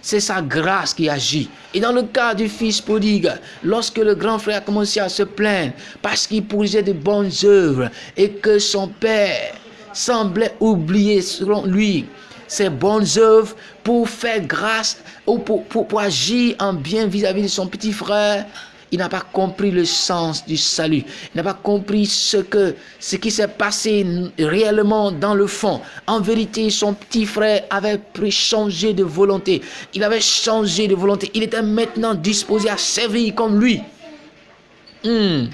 c'est sa grâce qui agit. Et dans le cas du fils prodigue, lorsque le grand frère a commencé à se plaindre parce qu'il produisait de bonnes œuvres et que son père semblait oublier, selon lui, ses bonnes œuvres pour faire grâce ou pour, pour, agir en bien vis-à-vis de son petit frère, il n'a pas compris le sens du salut. Il n'a pas compris ce, que, ce qui s'est passé réellement dans le fond. En vérité, son petit frère avait changé de volonté. Il avait changé de volonté. Il était maintenant disposé à servir comme lui. Hmm.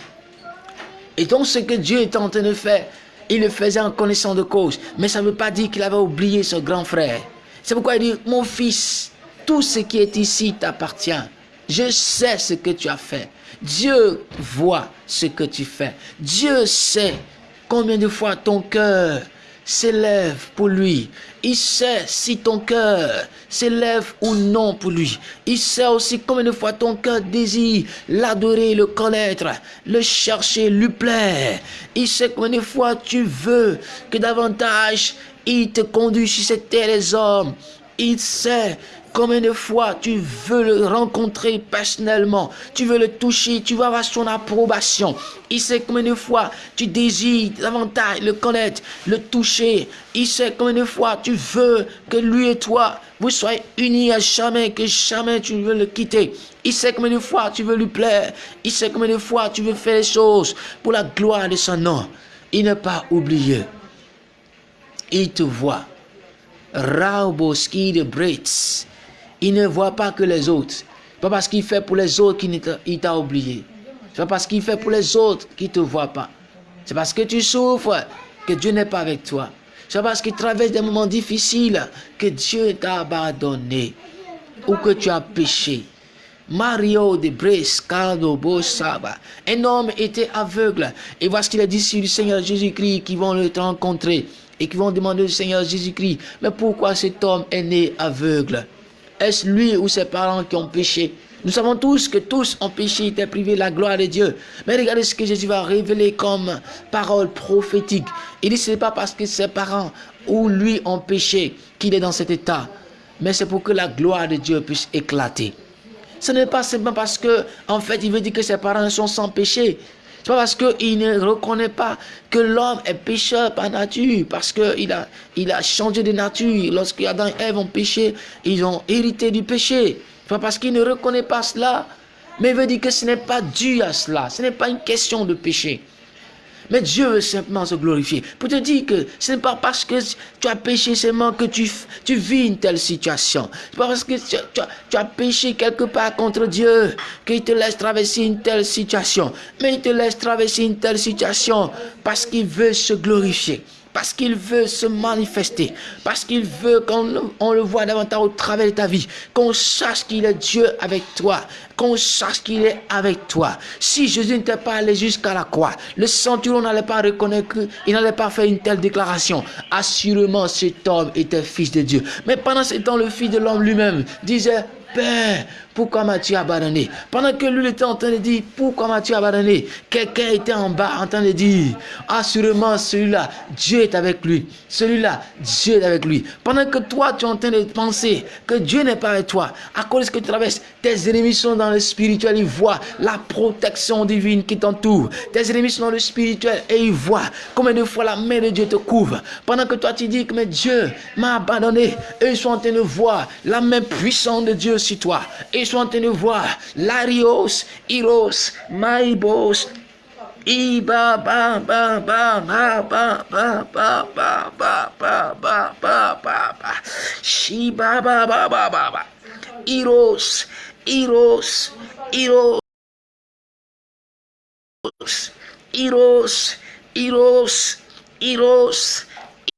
Et donc, ce que Dieu était en train de faire, il le faisait en connaissant de cause. Mais ça ne veut pas dire qu'il avait oublié son grand frère. C'est pourquoi il dit, mon fils, tout ce qui est ici t'appartient. Je sais ce que tu as fait. Dieu voit ce que tu fais. Dieu sait combien de fois ton cœur s'élève pour lui. Il sait si ton cœur s'élève ou non pour lui. Il sait aussi combien de fois ton cœur désire l'adorer, le connaître, le chercher, lui plaire. Il sait combien de fois tu veux que davantage il te conduise sur cette terre hommes. Il sait Combien de fois tu veux le rencontrer personnellement, tu veux le toucher, tu veux avoir son approbation. Il sait combien de fois tu désires davantage le connaître, le toucher. Il sait combien de fois tu veux que lui et toi, vous soyez unis à jamais, que jamais tu ne veux le quitter. Il sait combien de fois tu veux lui plaire. Il sait combien de fois tu veux faire les choses pour la gloire de son nom. Il n'est pas oublié. Il te voit. Rauboski de Brits. Il ne voit pas que les autres. Pas parce qu'il fait pour les autres qu'il t'a oublié. C'est pas parce qu'il fait pour les autres qu'il ne te voit pas. C'est parce que tu souffres que Dieu n'est pas avec toi. C'est parce qu'il traverse des moments difficiles que Dieu t'a abandonné ou que tu as péché. Mario de Brescado. Un homme était aveugle. Et voici qu'il a dit sur le Seigneur Jésus-Christ qui vont le rencontrer et qui vont demander au Seigneur Jésus-Christ, mais pourquoi cet homme est né aveugle? Est-ce lui ou ses parents qui ont péché? Nous savons tous que tous ont péché, étaient privés de la gloire de Dieu. Mais regardez ce que Jésus va révéler comme parole prophétique. Il dit ce n'est pas parce que ses parents ou lui ont péché qu'il est dans cet état, mais c'est pour que la gloire de Dieu puisse éclater. Ce n'est pas simplement parce que, en fait, il veut dire que ses parents sont sans péché. C'est pas parce qu'il ne reconnaît pas que l'homme est pécheur par nature, parce qu'il a, il a changé de nature. Lorsque Adam et Ève ont péché, ils ont hérité du péché. C'est pas parce qu'il ne reconnaît pas cela, mais il veut dire que ce n'est pas dû à cela. Ce n'est pas une question de péché. Mais Dieu veut simplement se glorifier. Pour te dire que ce n'est pas parce que tu as péché seulement que tu, vis une telle situation. Ce n'est pas parce que tu, tu, as péché quelque part contre Dieu qu'il te laisse traverser une telle situation. Mais il te laisse traverser une telle situation parce qu'il veut se glorifier parce qu'il veut se manifester, parce qu'il veut qu'on le voit davantage au travers de ta vie, qu'on sache qu'il est Dieu avec toi, qu'on sache qu'il est avec toi. Si Jésus n'était pas allé jusqu'à la croix, le centurion n'allait pas reconnaître qu'il n'allait pas faire une telle déclaration. Assurément, cet homme était fils de Dieu. Mais pendant ce temps, le fils de l'homme lui-même disait, Père, pourquoi m'as-tu abandonné? Pendant que lui était en train de dire, pourquoi m'as-tu abandonné? Quelqu'un était en bas en train de dire, assurément celui-là, Dieu est avec lui. Celui-là, Dieu est avec lui. Pendant que toi, tu es en train de penser que Dieu n'est pas avec toi, à cause que tu traverses, tes ennemis sont dans le spirituel, ils voient la protection divine qui t'entoure. Tes ennemis sont dans le spirituel et ils voient combien de fois la main de Dieu te couvre. Pendant que toi, tu dis que mais Dieu m'a abandonné, ils sont en train de voir la main puissante de Dieu sur toi. Et ils sont de voir Larios, Iros, Maibos, Iba ba ba ba ba ba ba ba ba ba ba ba ba ba ba Shiba ba ba ba ba ba Iros Iros Iros Iros Iros Iros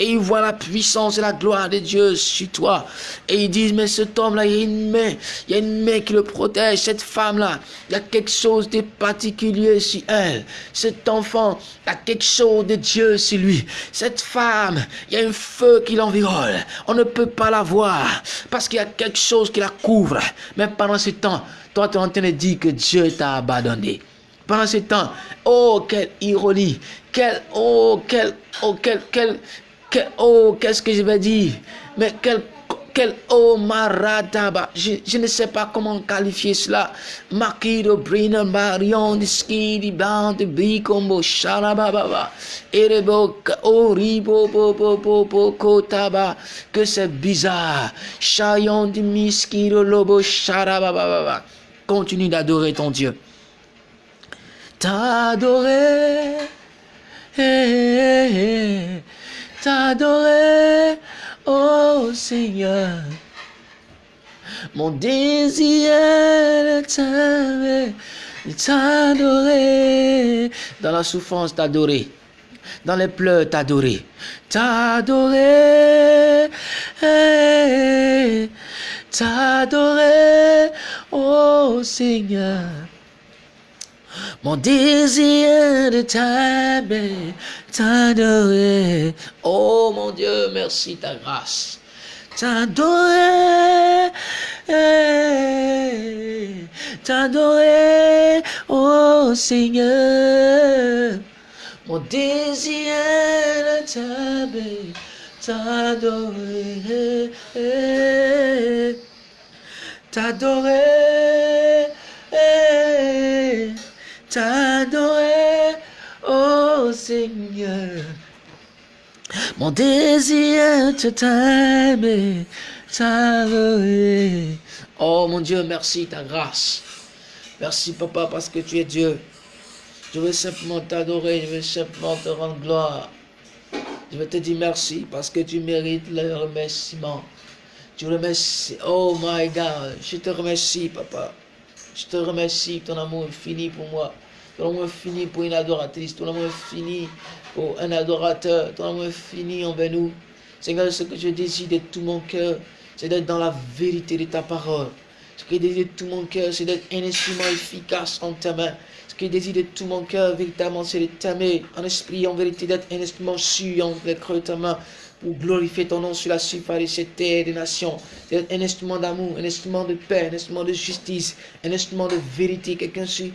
et ils voient la puissance et la gloire de Dieu sur toi. Et ils disent, mais cet homme-là, il y a une main, il y a une main qui le protège. Cette femme-là, il y a quelque chose de particulier sur elle. Cet enfant, il y a quelque chose de Dieu sur lui. Cette femme, il y a un feu qui l'environne. On ne peut pas la voir parce qu'il y a quelque chose qui la couvre. Mais pendant ce temps, toi, tu es en train de dire que Dieu t'a abandonné pendant ce temps. Oh, quelle ironie. Quel, oh, quel, oh, quel, oh, qu'est-ce que je vais dire? Mais quel, quel oh maradaba, je, je ne sais pas comment qualifier cela. Makido Brina Marion de ski di band de bicombo sharababa. Erebo oribo bo bo bo bo kotaba. Que c'est bizarre. Chayon de miskiro lobo sharababa. Continue d'adorer ton Dieu. T'adorer. Hey, hey, hey t'adorer, oh Seigneur. Mon désir est de t'adorer. Dans la souffrance, t'adorer. dans les pleurs, t'adorer. T'adorer. T'adorer, oh Seigneur. Mon désir de t'aimer, t'adorer. Oh mon Dieu, merci ta grâce. T'adorer, t'adorer, oh Seigneur. Mon désir de t'aimer, t'adorer, t'adorer t'adorer, oh Seigneur. Mon désir te t'aimer, t'adorer. Oh mon Dieu, merci ta grâce. Merci papa parce que tu es Dieu. Je veux simplement t'adorer, je veux simplement te rendre gloire. Je veux te dire merci parce que tu mérites le remerciement. Tu remercies. Oh my God, je te remercie papa. Je te remercie, ton amour est fini pour moi. Ton amour est fini pour une adoratrice. Ton amour est fini pour un adorateur. Ton amour est fini envers nous. Seigneur, ce que je désire de tout mon cœur, c'est d'être dans la vérité de ta parole. Ce que je désire de tout mon cœur, c'est d'être un instrument efficace en ta main. Ce que je désire de tout mon cœur, véritablement, c'est de t'aimer en esprit, en vérité, d'être un instrument sûr en creux ta main pour glorifier ton nom sur la surface de cette terre des nations. C'est un instrument d'amour, un instrument de paix, un instrument de justice, un instrument de vérité. Quelqu'un sur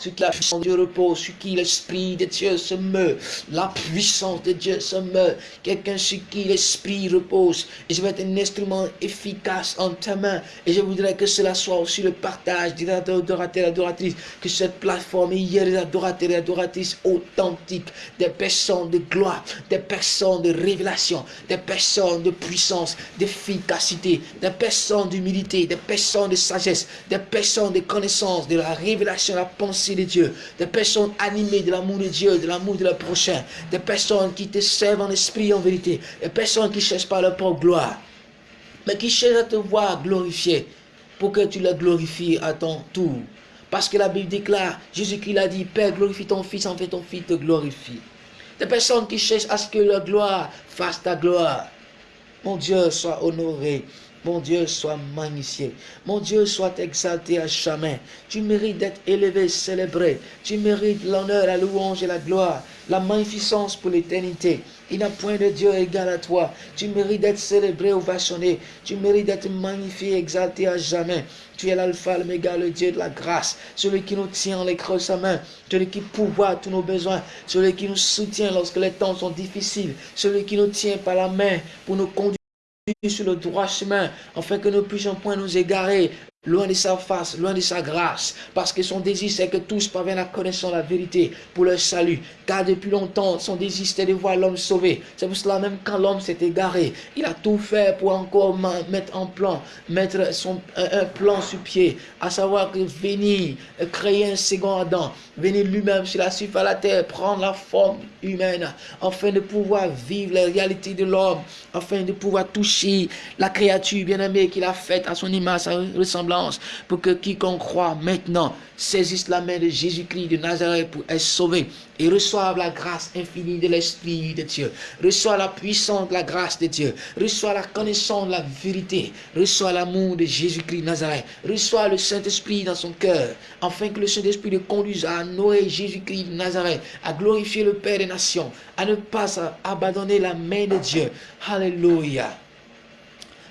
sur la puissance de Dieu repose, sur qui l'Esprit de Dieu se meurt. La puissance de Dieu se meurt. Quelqu'un sur qui l'Esprit repose. Et je vais être un instrument efficace en ta main. Et je voudrais que cela soit aussi le partage des adorateurs et adoratrices. Que cette plateforme, ait des adorateurs et adoratrices authentiques. Des personnes de gloire, des personnes de révélation, des personnes de puissance, d'efficacité, des personnes d'humilité, des personnes de sagesse, des personnes de connaissance, de la révélation, la pensée de Dieu, des personnes animées de l'amour de Dieu, de l'amour de leur prochain, des personnes qui te servent en esprit en vérité, des personnes qui cherchent pas leur propre gloire, mais qui cherchent à te voir glorifié pour que tu le glorifies à ton tour. Parce que la Bible déclare, Jésus-Christ a dit, Père, glorifie ton Fils, en fait ton Fils te glorifie. Des personnes qui cherchent à ce que leur gloire fasse ta gloire. Mon Dieu soit honoré. Mon Dieu soit magnifié. Mon Dieu soit exalté à jamais. Tu mérites d'être élevé, célébré. Tu mérites l'honneur, la louange et la gloire, la magnificence pour l'éternité. Il n'a point de Dieu égal à toi. Tu mérites d'être célébré, ovationné. Tu mérites d'être magnifié, exalté à jamais. Tu es l'alpha, l'oméga, le Dieu de la grâce. Celui qui nous tient en les de sa main. Celui qui pourvoit tous nos besoins. Celui qui nous soutient lorsque les temps sont difficiles. Celui qui nous tient par la main pour nous conduire sur le droit chemin, afin que nous puissions point nous égarer, loin de sa face, loin de sa grâce, parce que son désir c'est que tous parviennent à connaître la vérité pour leur salut, car depuis longtemps son désir c'était de voir l'homme sauvé, c'est pour cela même quand l'homme s'est égaré, il a tout fait pour encore mettre en plan, mettre son, un, plan sur pied, à savoir que venir créer un second Adam, venir lui-même sur la surface de la terre, prendre la forme humaine, afin de pouvoir vivre la réalité de l'homme, afin de pouvoir toucher la créature bien-aimée qu'il a faite à son image, à ressemblance pour que quiconque croit maintenant saisisse la main de Jésus-Christ de Nazareth pour être sauvé et reçoive la grâce infinie de l'Esprit de Dieu. Reçoit la puissance de la grâce de Dieu. Reçoit la connaissance de la vérité. Reçoit l'amour de Jésus-Christ de Nazareth. Reçoit le Saint-Esprit dans son cœur, afin que le Saint-Esprit le conduise à honorer Jésus-Christ de Nazareth, à glorifier le Père des nations, à ne pas abandonner la main de Dieu. Alléluia.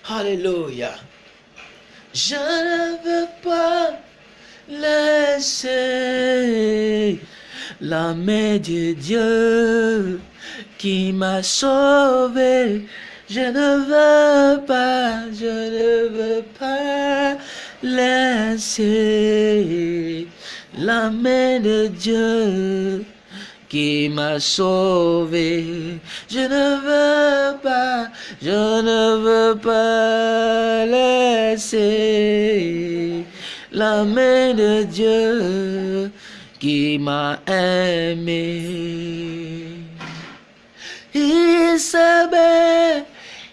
Alléluia. Je ne veux pas laisser la main de Dieu qui m'a sauvé. Je ne veux pas, je ne veux pas laisser la main de Dieu qui m'a sauvé. Je ne veux pas, je ne veux pas laisser la main de Dieu qui m'a aimé. Isabelle,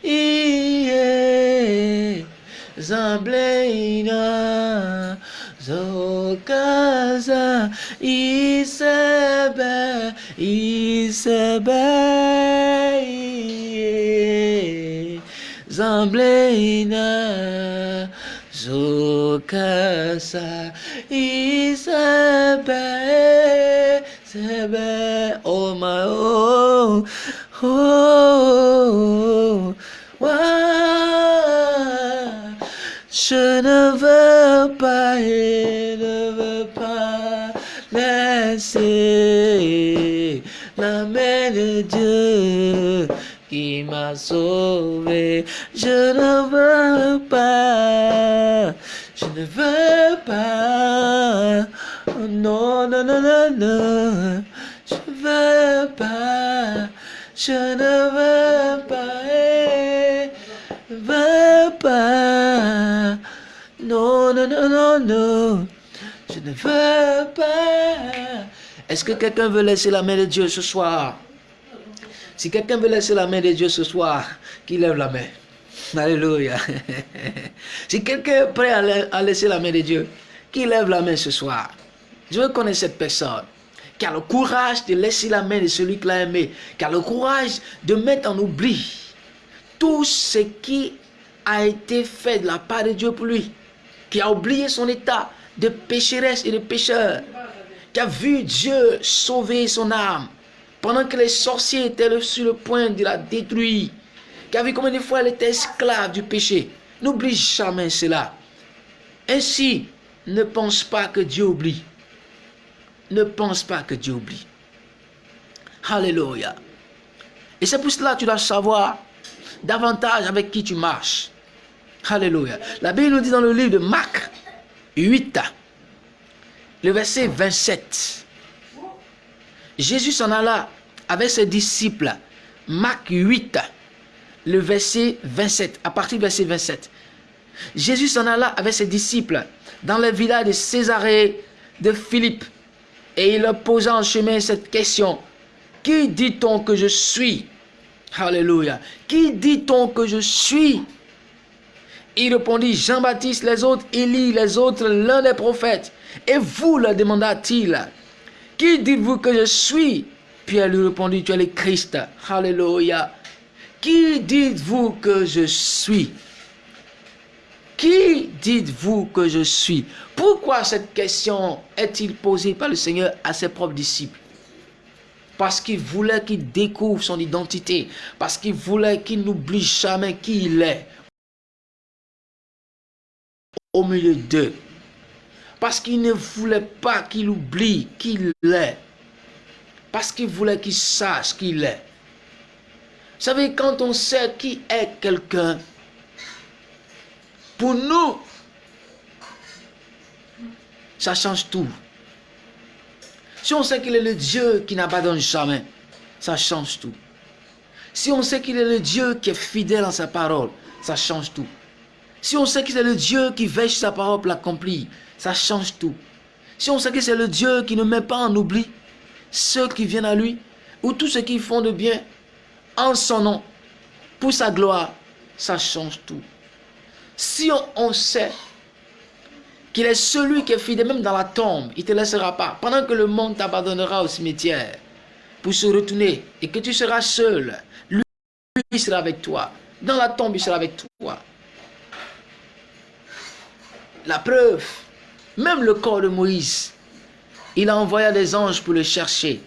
il est Zo casa Isabel isebe zamblena zokasa. Oh, m'a sauvé. Je ne veux pas, je ne veux pas. Non, non, non, non, non. Je veux pas, je ne veux pas, eh, veux pas. Non, non, non, non, non. Je ne veux pas. Est-ce que quelqu'un veut laisser la main de Dieu ce soir? Si quelqu'un veut laisser la main de Dieu ce soir, qu'il lève la main. Alléluia. <laughs> si quelqu'un est prêt à laisser la main de Dieu, qu'il lève la main ce soir. Je veux connaître cette personne qui a le courage de laisser la main de celui qui l'a aimé, qui a le courage de mettre en oubli tout ce qui a été fait de la part de Dieu pour lui, qui a oublié son état de pécheresse et de pécheur, qui a vu Dieu sauver son âme pendant que les sorciers étaient sur le point de la détruire, qui a vu combien de fois elle était esclave du péché. N'oublie jamais cela. Ainsi, ne pense pas que Dieu oublie. Ne pense pas que Dieu oublie. Alléluia. Et c'est pour cela que tu dois savoir davantage avec qui tu marches. Alléluia. La Bible nous dit dans le livre de Marc 8, le verset 27. Jésus s'en alla avec ses disciples. Marc 8, le verset 27, à partir du verset 27. Jésus s'en alla avec ses disciples dans le village de Césarée de Philippe et il leur posa en chemin cette question. Qui dit-on que je suis? Alléluia. Qui dit-on que je suis? Il répondit, Jean-Baptiste, les autres, Élie, les autres, l'un des prophètes. Et vous, leur demanda-t-il, qui dites-vous que je suis? Pierre lui répondit, tu es le Christ. Alléluia. Qui dites-vous que je suis? Qui dites-vous que je suis? Pourquoi cette question est-il posée par le Seigneur à ses propres disciples? Parce qu'il voulait qu'il découvre son identité. Parce qu'il voulait qu'il n'oublie jamais qui il est. Au milieu d'eux. Parce qu'il ne voulait pas qu'il oublie qui il est. Parce qu'il voulait qu'il sache qui il est. Vous savez, quand on sait qui est quelqu'un, pour nous, ça change tout. Si on sait qu'il est le Dieu qui n'abandonne jamais, ça change tout. Si on sait qu'il est le Dieu qui est fidèle en sa parole, ça change tout. Si on sait qu'il est le Dieu qui veille sa parole pour l'accomplir, ça change tout. Si on sait que c'est le Dieu qui ne met pas en oubli ceux qui viennent à lui, ou tous ceux qui font de bien en son nom, pour sa gloire, ça change tout. Si on sait qu'il est celui qui est fidèle même dans la tombe, il ne te laissera pas. Pendant que le monde t'abandonnera au cimetière pour se retourner et que tu seras seul, lui, il sera avec toi. Dans la tombe, il sera avec toi. La preuve, même le corps de Moïse, il a envoyé des anges pour le chercher.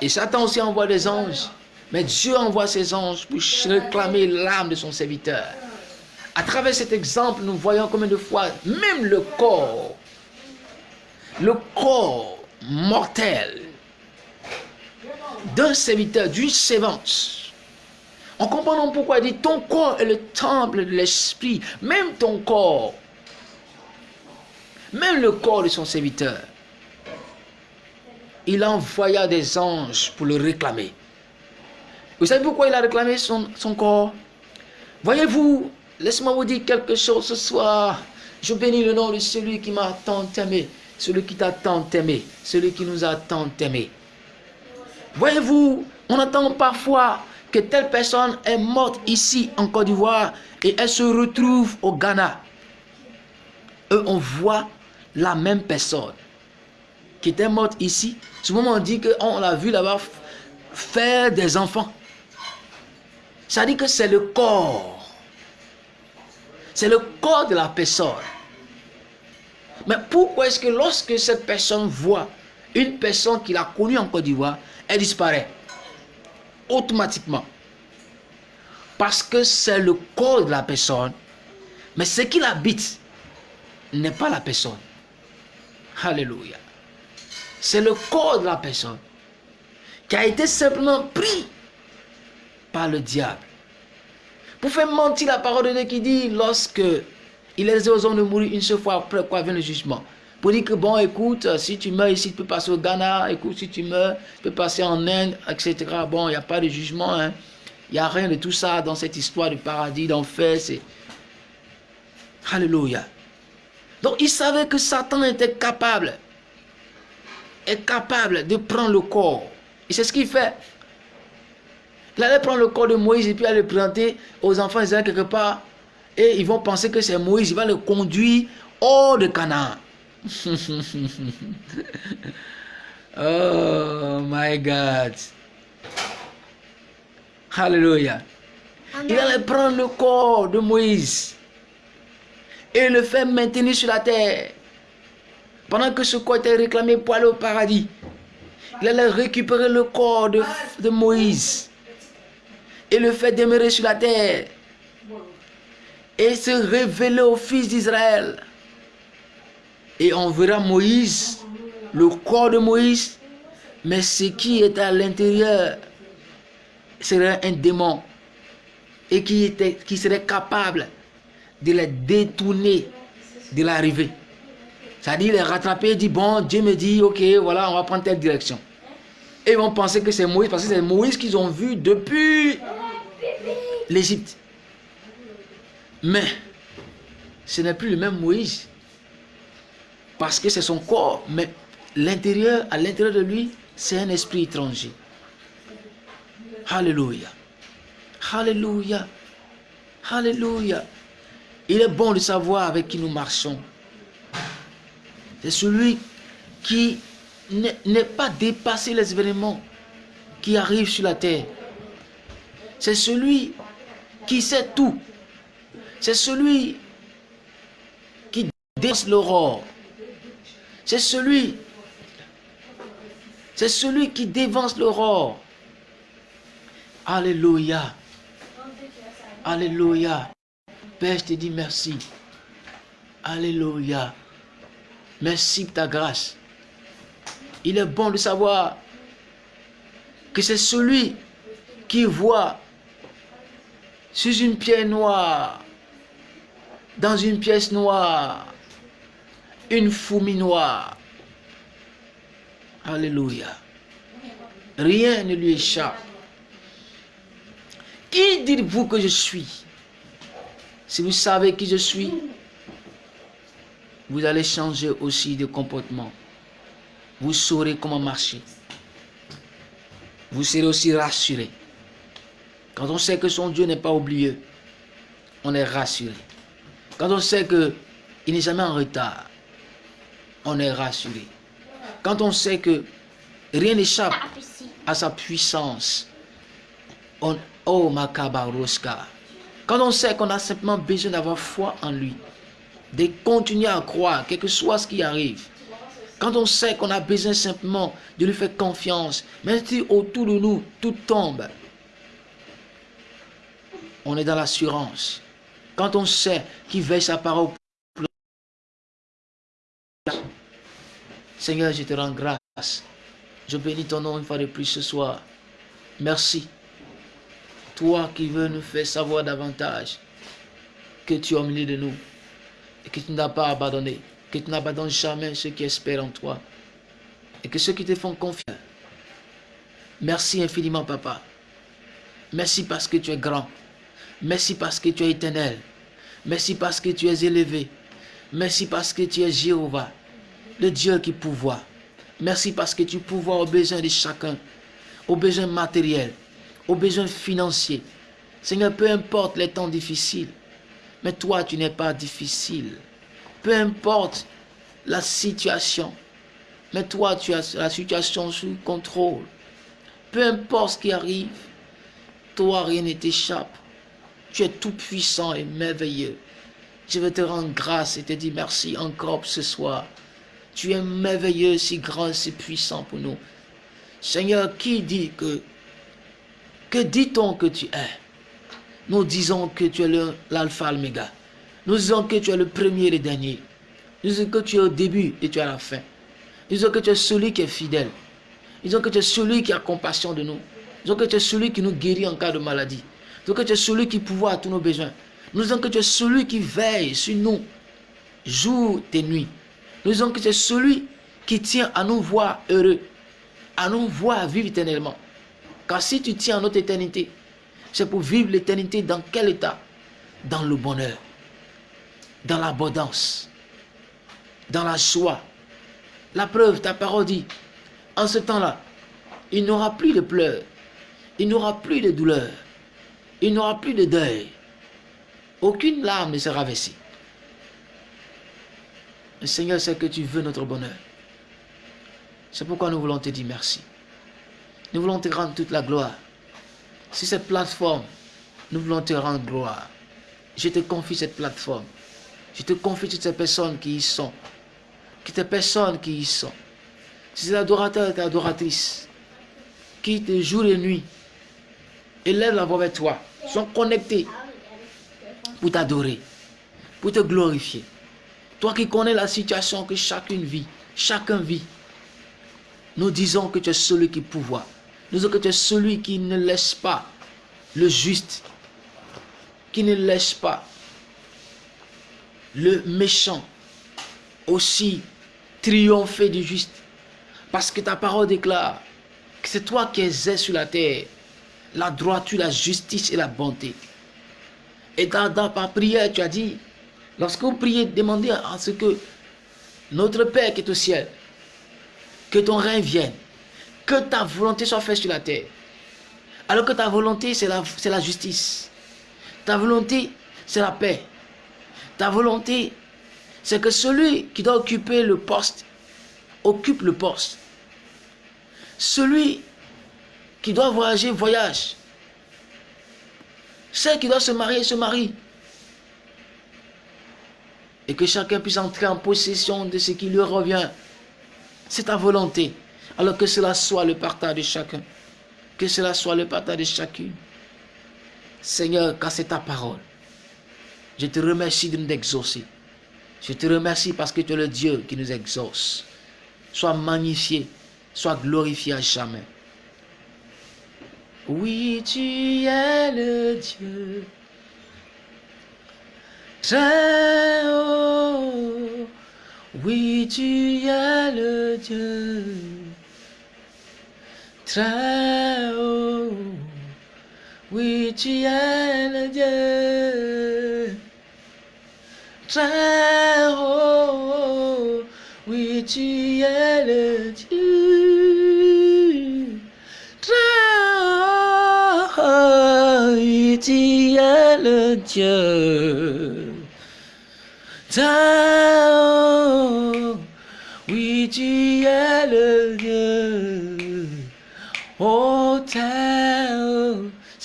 Et Satan aussi envoie des anges. Mais Dieu envoie ses anges pour réclamer l'âme de son serviteur. À travers cet exemple, nous voyons combien de fois, même le corps, le corps mortel d'un serviteur, d'une servante, on comprend pourquoi il dit ton corps est le temple de l'esprit, même ton corps, même le corps de son serviteur. Il envoya des anges pour le réclamer. Vous savez pourquoi il a réclamé son, son corps? Voyez-vous, Laisse-moi vous dire quelque chose ce soir. Je bénis le nom de celui qui m'a tant aimé, celui qui t'a tant aimé, celui qui nous a tant aimé. Voyez-vous, on entend parfois que telle personne est morte ici en Côte d'Ivoire et elle se retrouve au Ghana. Eux, on voit la même personne. qui était morte ici, souvent on dit qu'on l'a vu là-bas faire des enfants. Ça dit que c'est le corps. C'est le corps de la personne. Mais pourquoi est-ce que lorsque cette personne voit une personne qu'il a connue en Côte d'Ivoire, elle disparaît automatiquement? Parce que c'est le corps de la personne, mais ce qui l'habite n'est pas la personne. Alléluia. C'est le corps de la personne qui a été simplement pris par le diable. Pour faire mentir la parole de Dieu qui dit lorsque il est aux hommes de mourir une seule fois après quoi vient le jugement. Pour dire que bon, écoute, si tu meurs ici, tu peux passer au Ghana. Écoute, si tu meurs, tu peux passer en Inde, etc. Bon, il n'y a pas de jugement. Hein. Il n'y a rien de tout ça dans cette histoire de paradis, d'enfer. C'est... Alléluia. Donc, il savait que Satan était capable, est capable de prendre le corps. Et c'est ce qu'il fait. Il allait prendre le corps de Moïse et puis aller le présenter aux enfants Israël quelque part et ils vont penser que c'est Moïse, il va le conduire hors de Canaan. <laughs> oh my God. Hallelujah. Il allait prendre le corps de Moïse et le faire maintenir sur la terre. Pendant que ce corps était réclamé pour aller au paradis, il allait récupérer le corps de, Moïse et le faire demeurer sur la terre et se révéler au fils d'Israël. Et on verra Moïse, le corps de Moïse, mais ce qui est à l'intérieur serait un démon et qui, était, qui serait capable de les détourner de l'arrivée. C'est-à-dire les rattraper et dire, bon, Dieu me dit, ok, voilà, on va prendre telle direction. Et ils vont penser que c'est Moïse, parce que c'est Moïse qu'ils ont vu depuis l'Égypte. Mais ce n'est plus le même Moïse. Parce que c'est son corps. Mais l'intérieur, à l'intérieur de lui, c'est un esprit étranger. Alléluia. Alléluia. Alléluia. Il est bon de savoir avec qui nous marchons. C'est celui qui n'est pas dépassé les événements qui arrivent sur la terre. C'est celui qui sait tout c'est celui qui dépasse l'aurore. C'est celui, c'est celui qui dévance l'aurore. Alléluia. Alléluia. Père, je te dis merci. Alléluia. Merci de ta grâce. Il est bon de savoir que c'est celui qui voit sur une pierre noire dans une pièce noire, une fourmi noire. Alléluia. Rien ne lui échappe. Qui dites-vous que je suis? Si vous savez qui je suis, vous allez changer aussi de comportement. Vous saurez comment marcher. Vous serez aussi rassuré. Quand on sait que son Dieu n'est pas oublié, on est rassuré. Quand on sait qu'il n'est jamais en retard, on est rassuré. Quand on sait que rien n'échappe à sa puissance, on, oh makabaroska. Quand on sait qu'on a simplement besoin d'avoir foi en lui, de continuer à croire, quel que soit ce qui arrive. Quand on sait qu'on a besoin simplement de lui faire confiance, même si autour de nous tout tombe, on est dans l'assurance quand on sait qu'il veille sa parole. Seigneur, je te rends grâce. Je bénis ton nom une fois de plus ce soir. Merci. Toi qui veux nous faire savoir davantage que tu es au milieu de nous et que tu n'as pas abandonné, que tu n'abandonnes jamais ceux qui espèrent en toi et que ceux qui te font confiance. Merci infiniment, Papa. Merci parce que tu es grand. Merci parce que tu es éternel. Merci parce que tu es élevé. Merci parce que tu es Jéhovah, le Dieu qui pouvoit. Merci parce que tu pouvoies aux besoins de chacun, aux besoins matériels, aux besoins financiers. Seigneur, peu importe les temps difficiles, mais toi, tu n'es pas difficile. Peu importe la situation, Mais toi, tu as la situation sous contrôle. Peu importe ce qui arrive, toi, rien ne t'échappe. Tu es tout puissant et merveilleux. Je veux te rendre grâce et te dire merci encore ce soir. Tu es merveilleux, si grand, si puissant pour nous. Seigneur, qui dit que... Que dit-on que tu es Nous disons que tu es l'alpha, l'oméga. Nous disons que tu es le premier et le dernier. Nous disons que tu es au début et tu es à la fin. Nous disons que tu es celui qui est fidèle. Nous disons que tu es celui qui a compassion de nous. Nous disons que tu es celui qui nous guérit en cas de maladie. Nous disons que tu es celui qui pourvoit à tous nos besoins. Nous disons que tu es celui qui veille sur nous, jour et nuit. Nous disons que tu es celui qui tient à nous voir heureux, à nous voir vivre éternellement. Car si tu tiens à notre éternité, c'est pour vivre l'éternité dans quel état? Dans le bonheur, dans l'abondance, dans la joie. La preuve, ta parole dit, en ce temps-là, il n'y aura plus de pleurs, il n'y aura plus de douleur, il n'y aura plus de deuil. Aucune larme ne sera versée. Le Seigneur sait que tu veux notre bonheur. C'est pourquoi nous voulons te dire merci. Nous voulons te rendre toute la gloire. Si cette plateforme, nous voulons te rendre gloire. Je te confie cette plateforme. Je te confie toutes ces personnes qui y sont. Toutes ces personnes qui y sont. Ces adorateurs et adoratrices qui te jour et nuit élèvent la voix vers toi, sont connectés pour t'adorer, pour te glorifier. Toi qui connais la situation que chacune vit, chacun vit, nous disons que tu es celui qui pouvoir. Nous que tu es celui qui ne laisse pas le juste, qui ne laisse pas le méchant aussi triompher du juste. Parce que ta parole déclare que c'est toi qui exerces sur la terre la droiture, la justice et la bonté. Et dans, dans ta prière, tu as dit, lorsque vous priez, demandez à ce que notre Père qui est au ciel, que ton règne vienne, que ta volonté soit faite sur la terre. Alors que ta volonté, c'est la, justice. Ta volonté, c'est la paix. Ta volonté, c'est que celui qui doit occuper le poste, occupe le poste. Celui qui doit voyager, voyage. Celle qui doit se marier, se marie. Et que chacun puisse entrer en possession de ce qui lui revient. C'est ta volonté. Alors que cela soit le partage de chacun. Que cela soit le partage de chacune. Seigneur, car c'est ta parole. Je te remercie de nous exaucer. Je te remercie parce que tu es le Dieu qui nous exauce. Sois magnifié, sois glorifié à jamais. Oui, tu es le Dieu. Oui, tu es le Dieu très haut. Oui, tu es le Dieu très haut.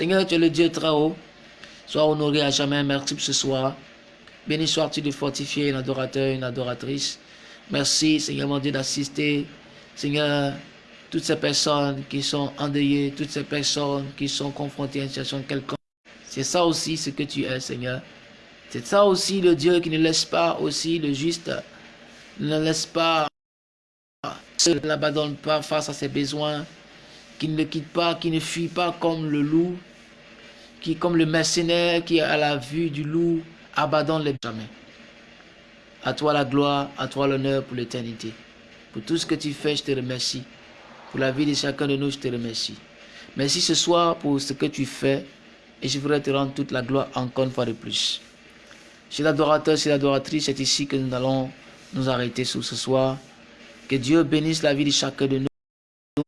Seigneur, tu es le Dieu très haut. Sois honoré à jamais. Merci pour ce soir. Béni sois-tu de fortifier un adorateur, une adoratrice. Merci, Seigneur mon Dieu, d'assister. Seigneur, toutes ces personnes qui sont endeuillées, toutes ces personnes qui sont confrontées à une situation quelconque. C'est ça aussi ce que tu es, Seigneur. C'est ça aussi le Dieu qui ne laisse pas aussi le juste, ne laisse pas, ne l'abandonne pas face à ses besoins, qui ne le quitte pas, qui ne fuit pas comme le loup, qui comme le mercenaire qui à la vue du loup abandonne les jamais. À toi la gloire, à toi l'honneur pour l'éternité. Pour tout ce que tu fais, je te remercie. Pour la vie de chacun de nous, je te remercie. Merci ce soir pour ce que tu fais et je voudrais te rendre toute la gloire encore une fois de plus. Chez l'adorateur, chez l'adoratrice, c'est ici que nous allons nous arrêter sur ce soir. Que Dieu bénisse la vie de chacun de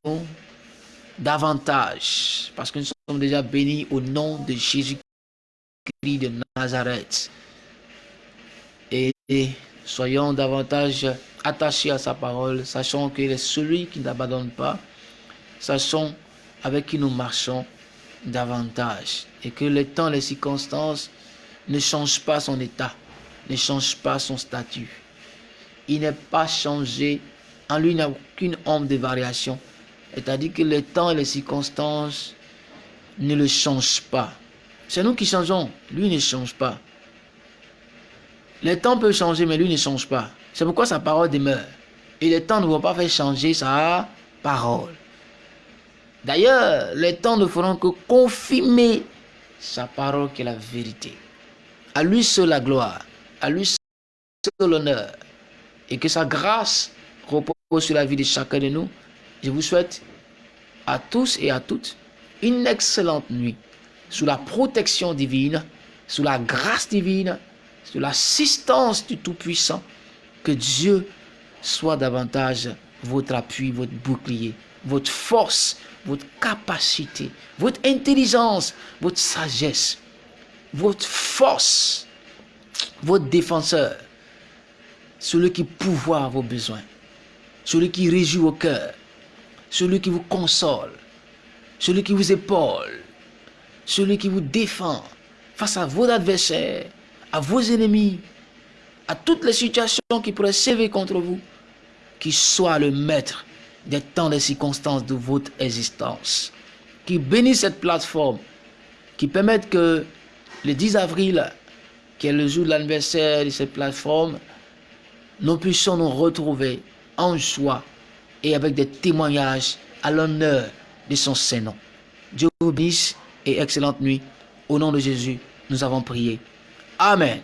nous davantage. Parce que nous déjà bénis au nom de Jésus-Christ de Nazareth. Et, soyons davantage attachés à sa parole, sachant qu'il est celui qui n'abandonne pas, sachant avec qui nous marchons davantage et que les temps, les circonstances ne changent pas son état, ne changent pas son statut. Il n'est pas changé, en lui il n'y a aucune ombre de variation. C'est-à-dire que les temps et les circonstances ne le changent pas. C'est nous qui changeons, lui ne change pas. Les temps peuvent changer, mais lui ne change pas. C'est pourquoi sa parole demeure. Et les temps ne vont pas faire changer sa parole. D'ailleurs, les temps ne feront que confirmer sa parole qui est la vérité. À lui seul la gloire, à lui seul l'honneur. Et que sa grâce repose sur la vie de chacun de nous. Je vous souhaite à tous et à toutes une excellente nuit sous la protection divine, sous la grâce divine, sous l'assistance du Tout-Puissant. Que Dieu soit davantage votre appui, votre bouclier, votre force, votre capacité, votre intelligence, votre sagesse, votre force, votre défenseur, celui qui pourvoit vos besoins, celui qui réjouit vos cœurs, celui qui vous console, celui qui vous épaule, celui qui vous défend face à vos adversaires, à vos ennemis, à toutes les situations qui pourraient s'éveiller contre vous, qui soit le maître des temps et circonstances de votre existence. Qui bénisse cette plateforme, qui permette que le 10 avril, qui est le jour de l'anniversaire de cette plateforme, nous puissions nous retrouver en joie et avec des témoignages à l'honneur de son Saint-Nom. Dieu vous bénisse et excellente nuit. Au nom de Jésus, nous avons prié. Amen.